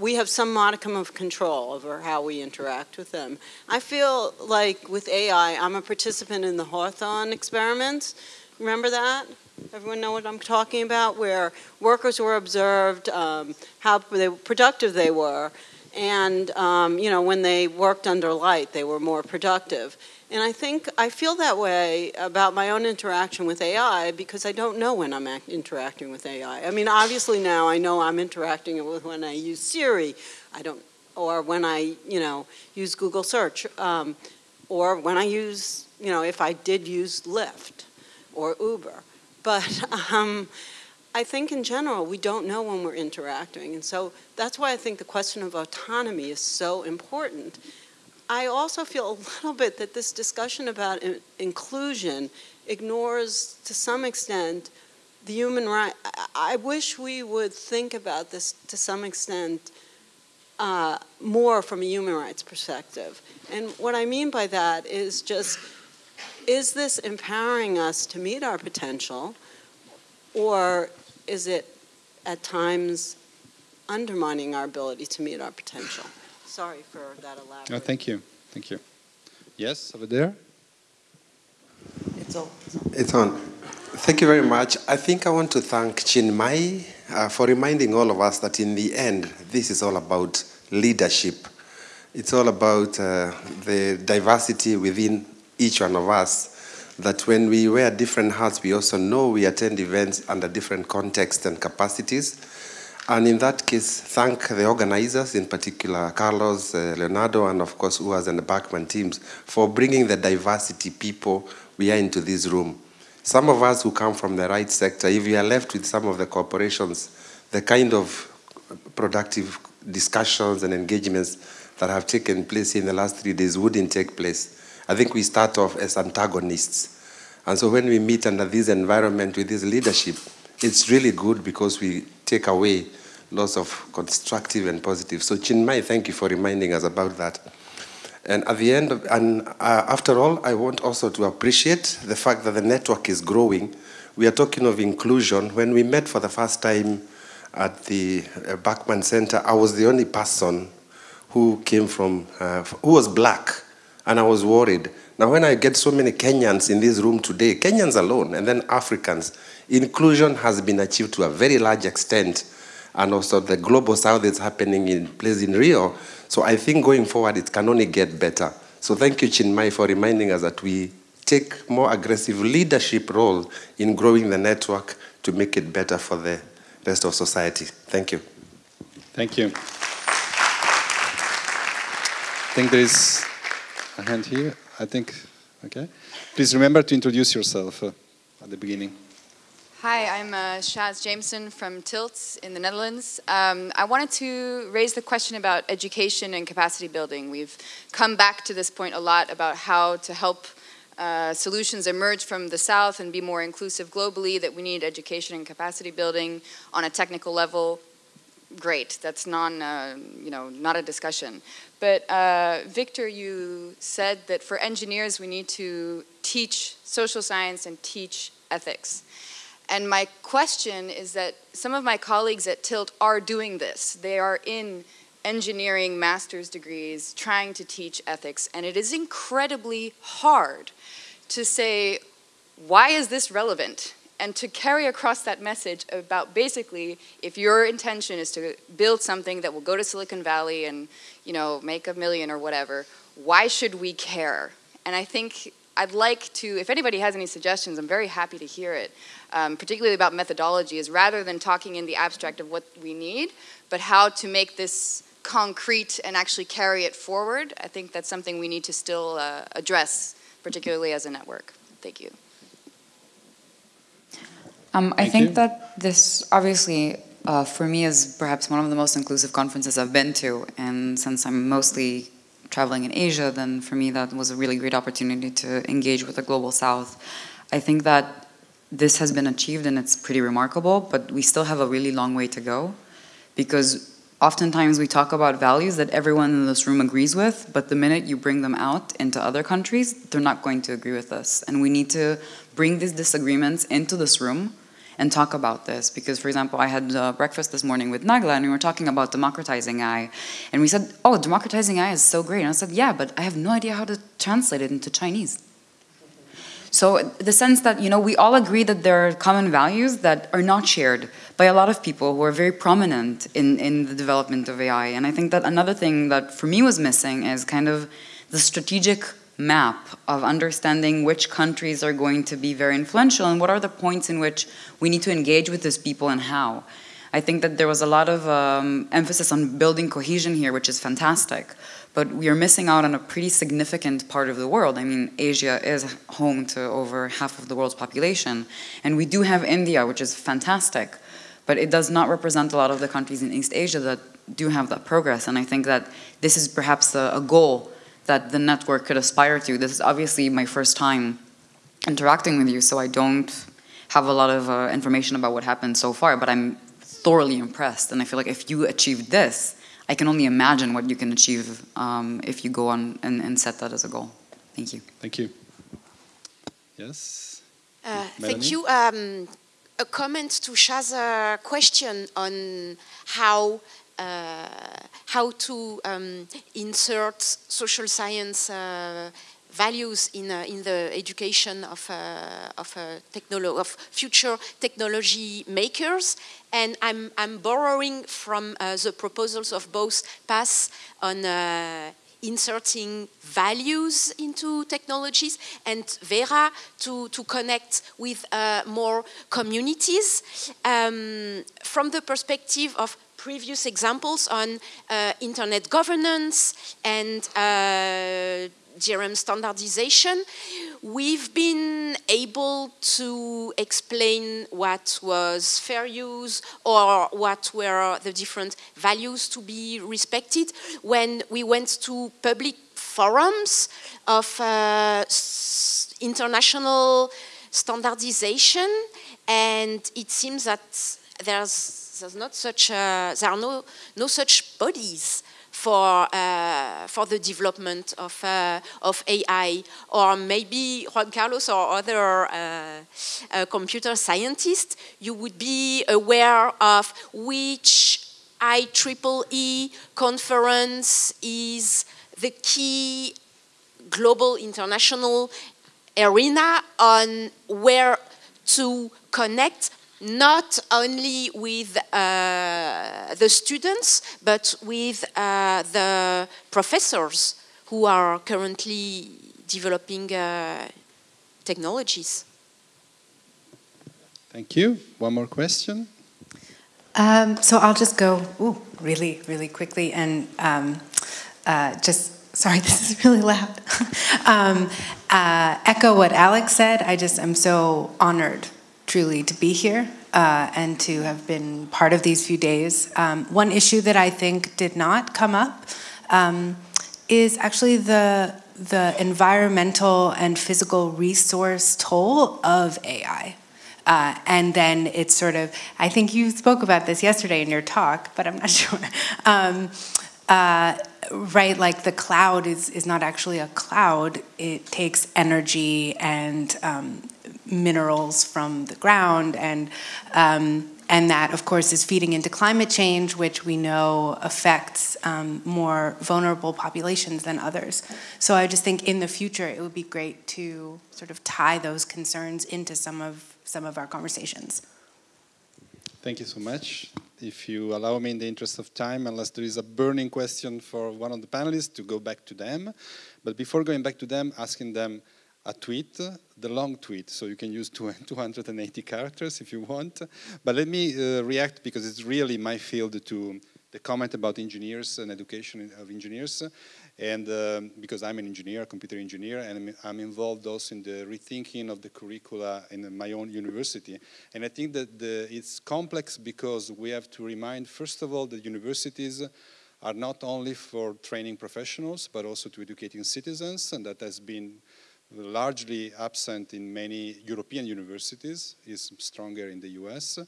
we have some modicum of control over how we interact with them. I feel like with AI, I'm a participant in the Hawthorne experiments. Remember that? Everyone know what I'm talking about? Where workers were observed, um, how they, productive they were, and um, you know when they worked under light, they were more productive. And I think I feel that way about my own interaction with AI because I don't know when I'm interacting with AI. I mean, obviously now I know I'm interacting with when I use Siri, I don't, or when I, you know, use Google search, um, or when I use, you know, if I did use Lyft or Uber. But um, I think in general, we don't know when we're interacting. And so that's why I think the question of autonomy is so important. I also feel a little bit that this discussion about in inclusion ignores, to some extent, the human right. I, wish we would think about this to some extent uh, more from a human rights perspective. And what I mean by that is just, is this empowering us to meet our potential, or is it at times undermining our ability to meet our potential. Sorry for that elaborate. No, thank you. Thank you. Yes, over there. It's on. It's on. Thank you very much. I think I want to thank Chinmay uh, for reminding all of us that in the end, this is all about leadership. It's all about uh, the diversity within each one of us. That when we wear different hats, we also know we attend events under different contexts and capacities. And in that case, thank the organizers, in particular Carlos, uh, Leonardo, and of course UAS and the Berkman teams for bringing the diversity people we are into this room. Some of us who come from the right sector, if we are left with some of the corporations, the kind of productive discussions and engagements that have taken place in the last three days wouldn't take place. I think we start off as antagonists. And so when we meet under this environment with this leadership, it's really good because we take away lots of constructive and positive. So Chinmay, thank you for reminding us about that. And at the end, of, and uh, after all, I want also to appreciate the fact that the network is growing. We are talking of inclusion. When we met for the first time at the uh, Berkman Center, I was the only person who came from, uh, who was black, and I was worried. Now, when I get so many Kenyans in this room today, Kenyans alone, and then Africans, inclusion has been achieved to a very large extent. And also the global south is happening in place in Rio. So I think going forward, it can only get better. So thank you, Chinmay, for reminding us that we take more aggressive leadership role in growing the network to make it better for the rest of society. Thank you. Thank you. I think there is a hand here. I think, okay. Please remember to introduce yourself uh, at the beginning. Hi, I'm uh, Shaz Jameson from Tilts in the Netherlands. Um, I wanted to raise the question about education and capacity building. We've come back to this point a lot about how to help uh, solutions emerge from the South and be more inclusive globally, that we need education and capacity building on a technical level. Great, that's non, uh, you know, not a discussion. But uh, Victor, you said that for engineers we need to teach social science and teach ethics. And my question is that some of my colleagues at Tilt are doing this. They are in engineering master's degrees trying to teach ethics, and it is incredibly hard to say, why is this relevant? And to carry across that message about basically, if your intention is to build something that will go to Silicon Valley and, you know, make a million or whatever, why should we care? And I think I'd like to, if anybody has any suggestions, I'm very happy to hear it, um, particularly about methodology, is rather than talking in the abstract of what we need, but how to make this concrete and actually carry it forward. I think that's something we need to still uh, address, particularly as a network. Thank you. Um, I think you. that this obviously, uh, for me, is perhaps one of the most inclusive conferences I've been to, and since I'm mostly traveling in Asia, then for me that was a really great opportunity to engage with the global south. I think that this has been achieved and it's pretty remarkable, but we still have a really long way to go because oftentimes we talk about values that everyone in this room agrees with, but the minute you bring them out into other countries, they're not going to agree with us. And we need to bring these disagreements into this room and talk about this. Because, for example, I had uh, breakfast this morning with Nagla and we were talking about democratizing AI. And we said, oh, democratizing AI is so great. And I said, yeah, but I have no idea how to translate it into Chinese. So the sense that, you know, we all agree that there are common values that are not shared by a lot of people who are very prominent in, in the development of AI. And I think that another thing that for me was missing is kind of the strategic map of understanding which countries are going to be very influential and what are the points in which we need to engage with these people and how. I think that there was a lot of um, emphasis on building cohesion here, which is fantastic, but we are missing out on a pretty significant part of the world. I mean, Asia is home to over half of the world's population, and we do have India, which is fantastic, but it does not represent a lot of the countries in East Asia that do have that progress, and I think that this is perhaps a, a goal that the network could aspire to. This is obviously my first time interacting with you, so I don't have a lot of uh, information about what happened so far, but I'm thoroughly impressed. And I feel like if you achieve this, I can only imagine what you can achieve um, if you go on and, and, set that as a goal. Thank you. Thank you. Yes? Uh, thank you. Um, a comment to Shaz's question on how uh, how to um, insert social science uh, values in, uh, in the education of, uh, of, uh, of future technology makers. And I'm, I'm borrowing from uh, the proposals of both Paz on uh, inserting values into technologies and Vera to, to connect with uh, more communities. Um, from the perspective of previous examples on uh, internet governance and DRM standardization, we've been able to explain what was fair use or what were the different values to be respected. When we went to public forums of uh, international standardization and it seems that there's, there's not such uh, there are no, no such bodies for, uh, for the development of, uh, of AI, or maybe Juan Carlos or other uh, uh computer scientists, you would be aware of which IEEE conference is the key global international arena on where to connect not only with uh, the students, but with uh, the professors who are currently developing uh, technologies. Thank you. One more question. Um, so I'll just go ooh, really, really quickly and um, uh, just, sorry, this is really loud. um, uh, echo what Alex said. I just am so honored truly to be here uh, and to have been part of these few days. Um, one issue that I think did not come up um, is actually the the environmental and physical resource toll of AI. Uh, and then it's sort of, I think you spoke about this yesterday in your talk, but I'm not sure. Um, uh, right, like the cloud is, is not actually a cloud, it takes energy and um, minerals from the ground and um, and that of course is feeding into climate change which we know affects um, more vulnerable populations than others. So i just think in the future it would be great to sort of tie those concerns into some of some of our conversations. Thank you so much. If you allow me in the interest of time unless there is a burning question for one of the panelists to go back to them. But before going back to them asking them a tweet, the long tweet, so you can use 280 characters if you want. But let me uh, react because it's really my field to the comment about engineers and education of engineers. And um, because I'm an engineer, computer engineer, and I'm involved also in the rethinking of the curricula in my own university. And I think that the, it's complex because we have to remind, first of all, that universities are not only for training professionals, but also to educating citizens, and that has been largely absent in many European universities, is stronger in the US.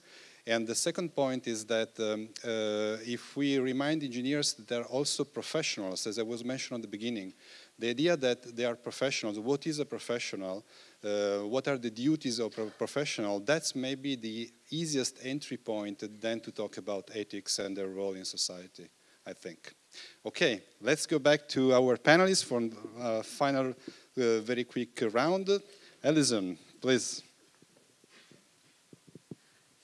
And the second point is that um, uh, if we remind engineers that they're also professionals, as I was mentioned at the beginning, the idea that they are professionals, what is a professional, uh, what are the duties of a professional, that's maybe the easiest entry point then to talk about ethics and their role in society, I think. Okay, let's go back to our panelists for uh, final very quick round. Alison, please.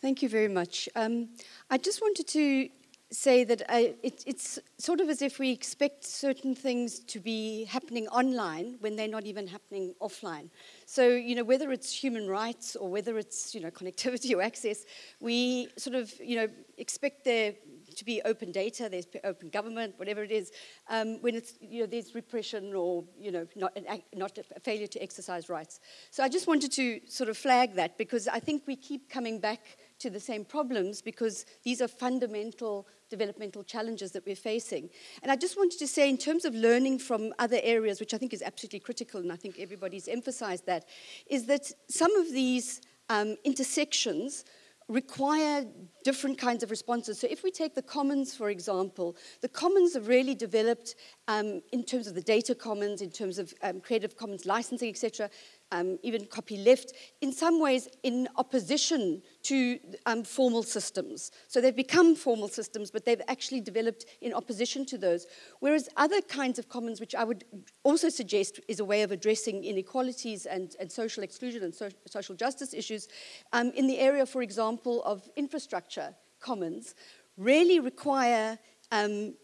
Thank you very much. Um, I just wanted to say that I, it, it's sort of as if we expect certain things to be happening online when they're not even happening offline. So, you know, whether it's human rights or whether it's, you know, connectivity or access, we sort of, you know, expect there to be open data, there's open government, whatever it is, um, when it's, you know, there's repression or, you know, not, not a failure to exercise rights. So I just wanted to sort of flag that because I think we keep coming back to the same problems because these are fundamental developmental challenges that we're facing. And I just wanted to say, in terms of learning from other areas, which I think is absolutely critical, and I think everybody's emphasized that, is that some of these um, intersections require different kinds of responses. So if we take the commons, for example, the commons have really developed um, in terms of the data commons, in terms of um, Creative Commons licensing, etc., um, even copyleft, in some ways in opposition to um, formal systems. So they've become formal systems, but they've actually developed in opposition to those. Whereas other kinds of commons, which I would also suggest is a way of addressing inequalities and, and social exclusion and so, social justice issues, um, in the area, for example, of infrastructure commons, really require um,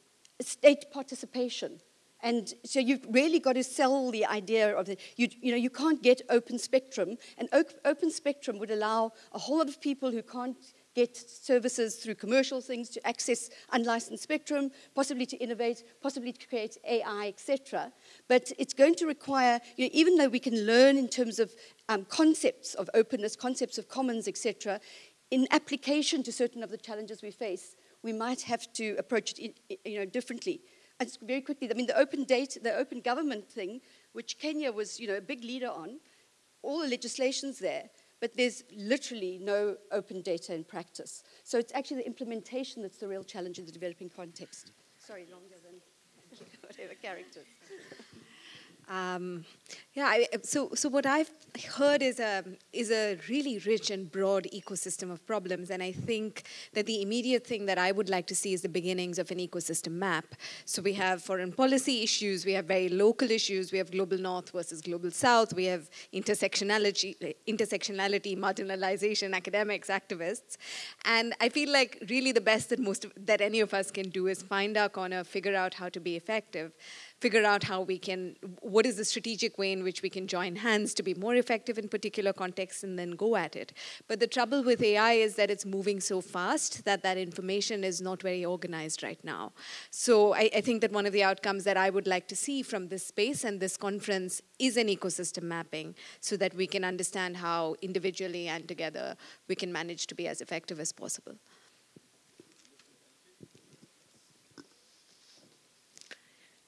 state participation. And so you've really got to sell the idea of the, you, you know, you can't get open spectrum. And open spectrum would allow a whole lot of people who can't get services through commercial things to access unlicensed spectrum, possibly to innovate, possibly to create AI, etc. But it's going to require, you know, even though we can learn in terms of um, concepts of openness, concepts of commons, etc., in application to certain of the challenges we face, we might have to approach it you know, differently. And very quickly, I mean, the open data, the open government thing, which Kenya was, you know, a big leader on, all the legislation's there, but there's literally no open data in practice. So it's actually the implementation that's the real challenge in the developing context. Sorry, longer than whatever characters. Um, yeah, I, so so what I've heard is a is a really rich and broad ecosystem of problems, and I think that the immediate thing that I would like to see is the beginnings of an ecosystem map. So we have foreign policy issues, we have very local issues, we have global north versus global south, we have intersectionality, intersectionality, marginalization, academics, activists, and I feel like really the best that most of, that any of us can do is find our corner, figure out how to be effective figure out how we can, what is the strategic way in which we can join hands to be more effective in particular contexts and then go at it. But the trouble with AI is that it's moving so fast that that information is not very organized right now. So I, I think that one of the outcomes that I would like to see from this space and this conference is an ecosystem mapping so that we can understand how individually and together we can manage to be as effective as possible.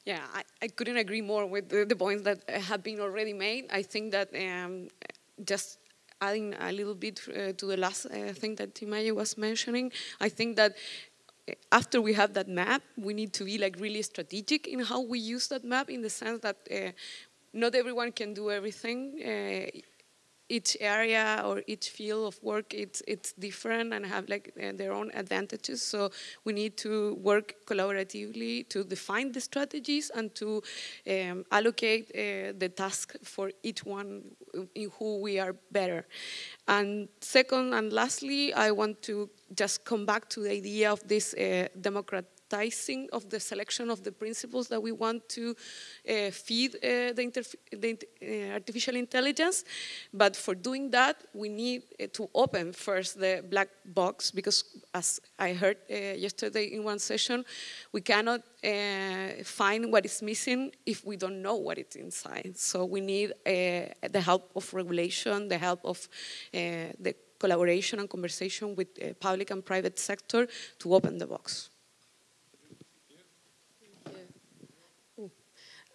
Yeah, I, I couldn't agree more with the, the, points that have been already made. I think that um, just adding a little bit uh, to the last uh, thing that Timaye was mentioning, I think that uh, after we have that map, we need to be like really strategic in how we use that map in the sense that uh, not everyone can do everything. Each area or each field of work it's it's different and have like uh, their own advantages. So we need to work collaboratively to define the strategies and to um, allocate uh, the task for each one in who we are better. And second and lastly i want to just come back to the idea of this uh, democrat prioritizing of the selection of the principles that we want to uh, feed uh, the, the uh, artificial intelligence. But for doing that, we need uh, to open first the black box because, as I heard uh, yesterday in one session, we cannot uh, find what is missing if we don't know what is inside. So we need the help of regulation, the help of the collaboration and conversation with public and private sector to open the box.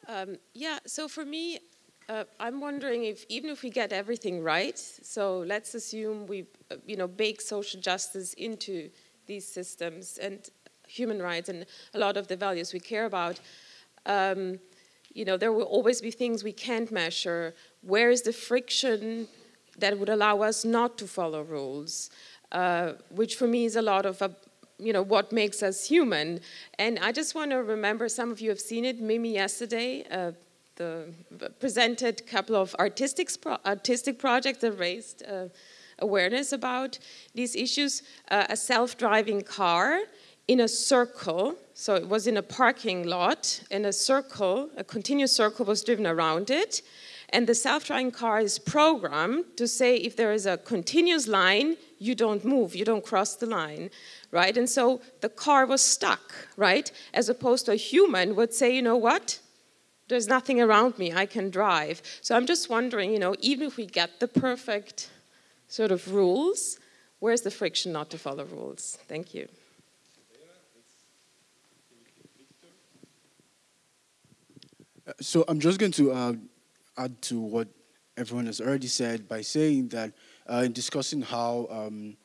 Um, yeah, so for me, uh, I'm wondering if even if we get everything right, so let's assume we, uh, you know, bake social justice into these systems and human rights and a lot of the values we care about. Um, you know, there will always be things we can't measure. Where is the friction that would allow us not to follow rules? Uh, which for me is a lot of a you know, what makes us human. And I just want to remember, some of you have seen it, Mimi yesterday, uh, the, presented a couple of artistic, artistic projects that raised uh, awareness about these issues. Uh, a self-driving car in a circle, so it was in a parking lot, in a circle, a continuous circle was driven around it, and the self-driving car is programmed to say if there is a continuous line, you don't move, you don't cross the line right? And so the car was stuck, right? As opposed to a human would say, you know what? There's nothing around me, I can drive. So I'm just wondering, you know, even if we get the perfect sort of rules, where's the friction not to follow rules? Thank you. So I'm just going to uh, add to what everyone has already said by saying that uh, in discussing how um,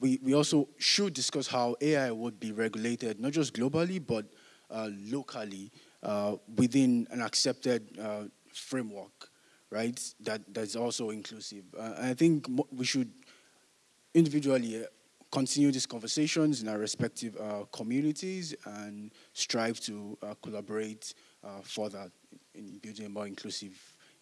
we, we also should discuss how AI would be regulated, not just globally, but uh, locally uh, within an accepted uh, framework, right? That that's also inclusive. Uh, I think we should individually uh, continue these conversations in our respective communities and strive to collaborate uh, further in building a more inclusive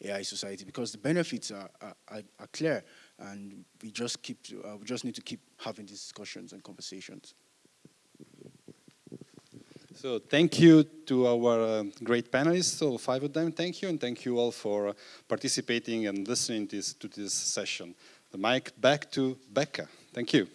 AI society because the benefits are, are, are clear and we just keep uh, we just need to keep having these discussions and conversations. So thank you to our uh, great panelists, all five of them. Thank you, and thank you all for uh, participating and listening this, to this session. The mic back to Becca. Thank you.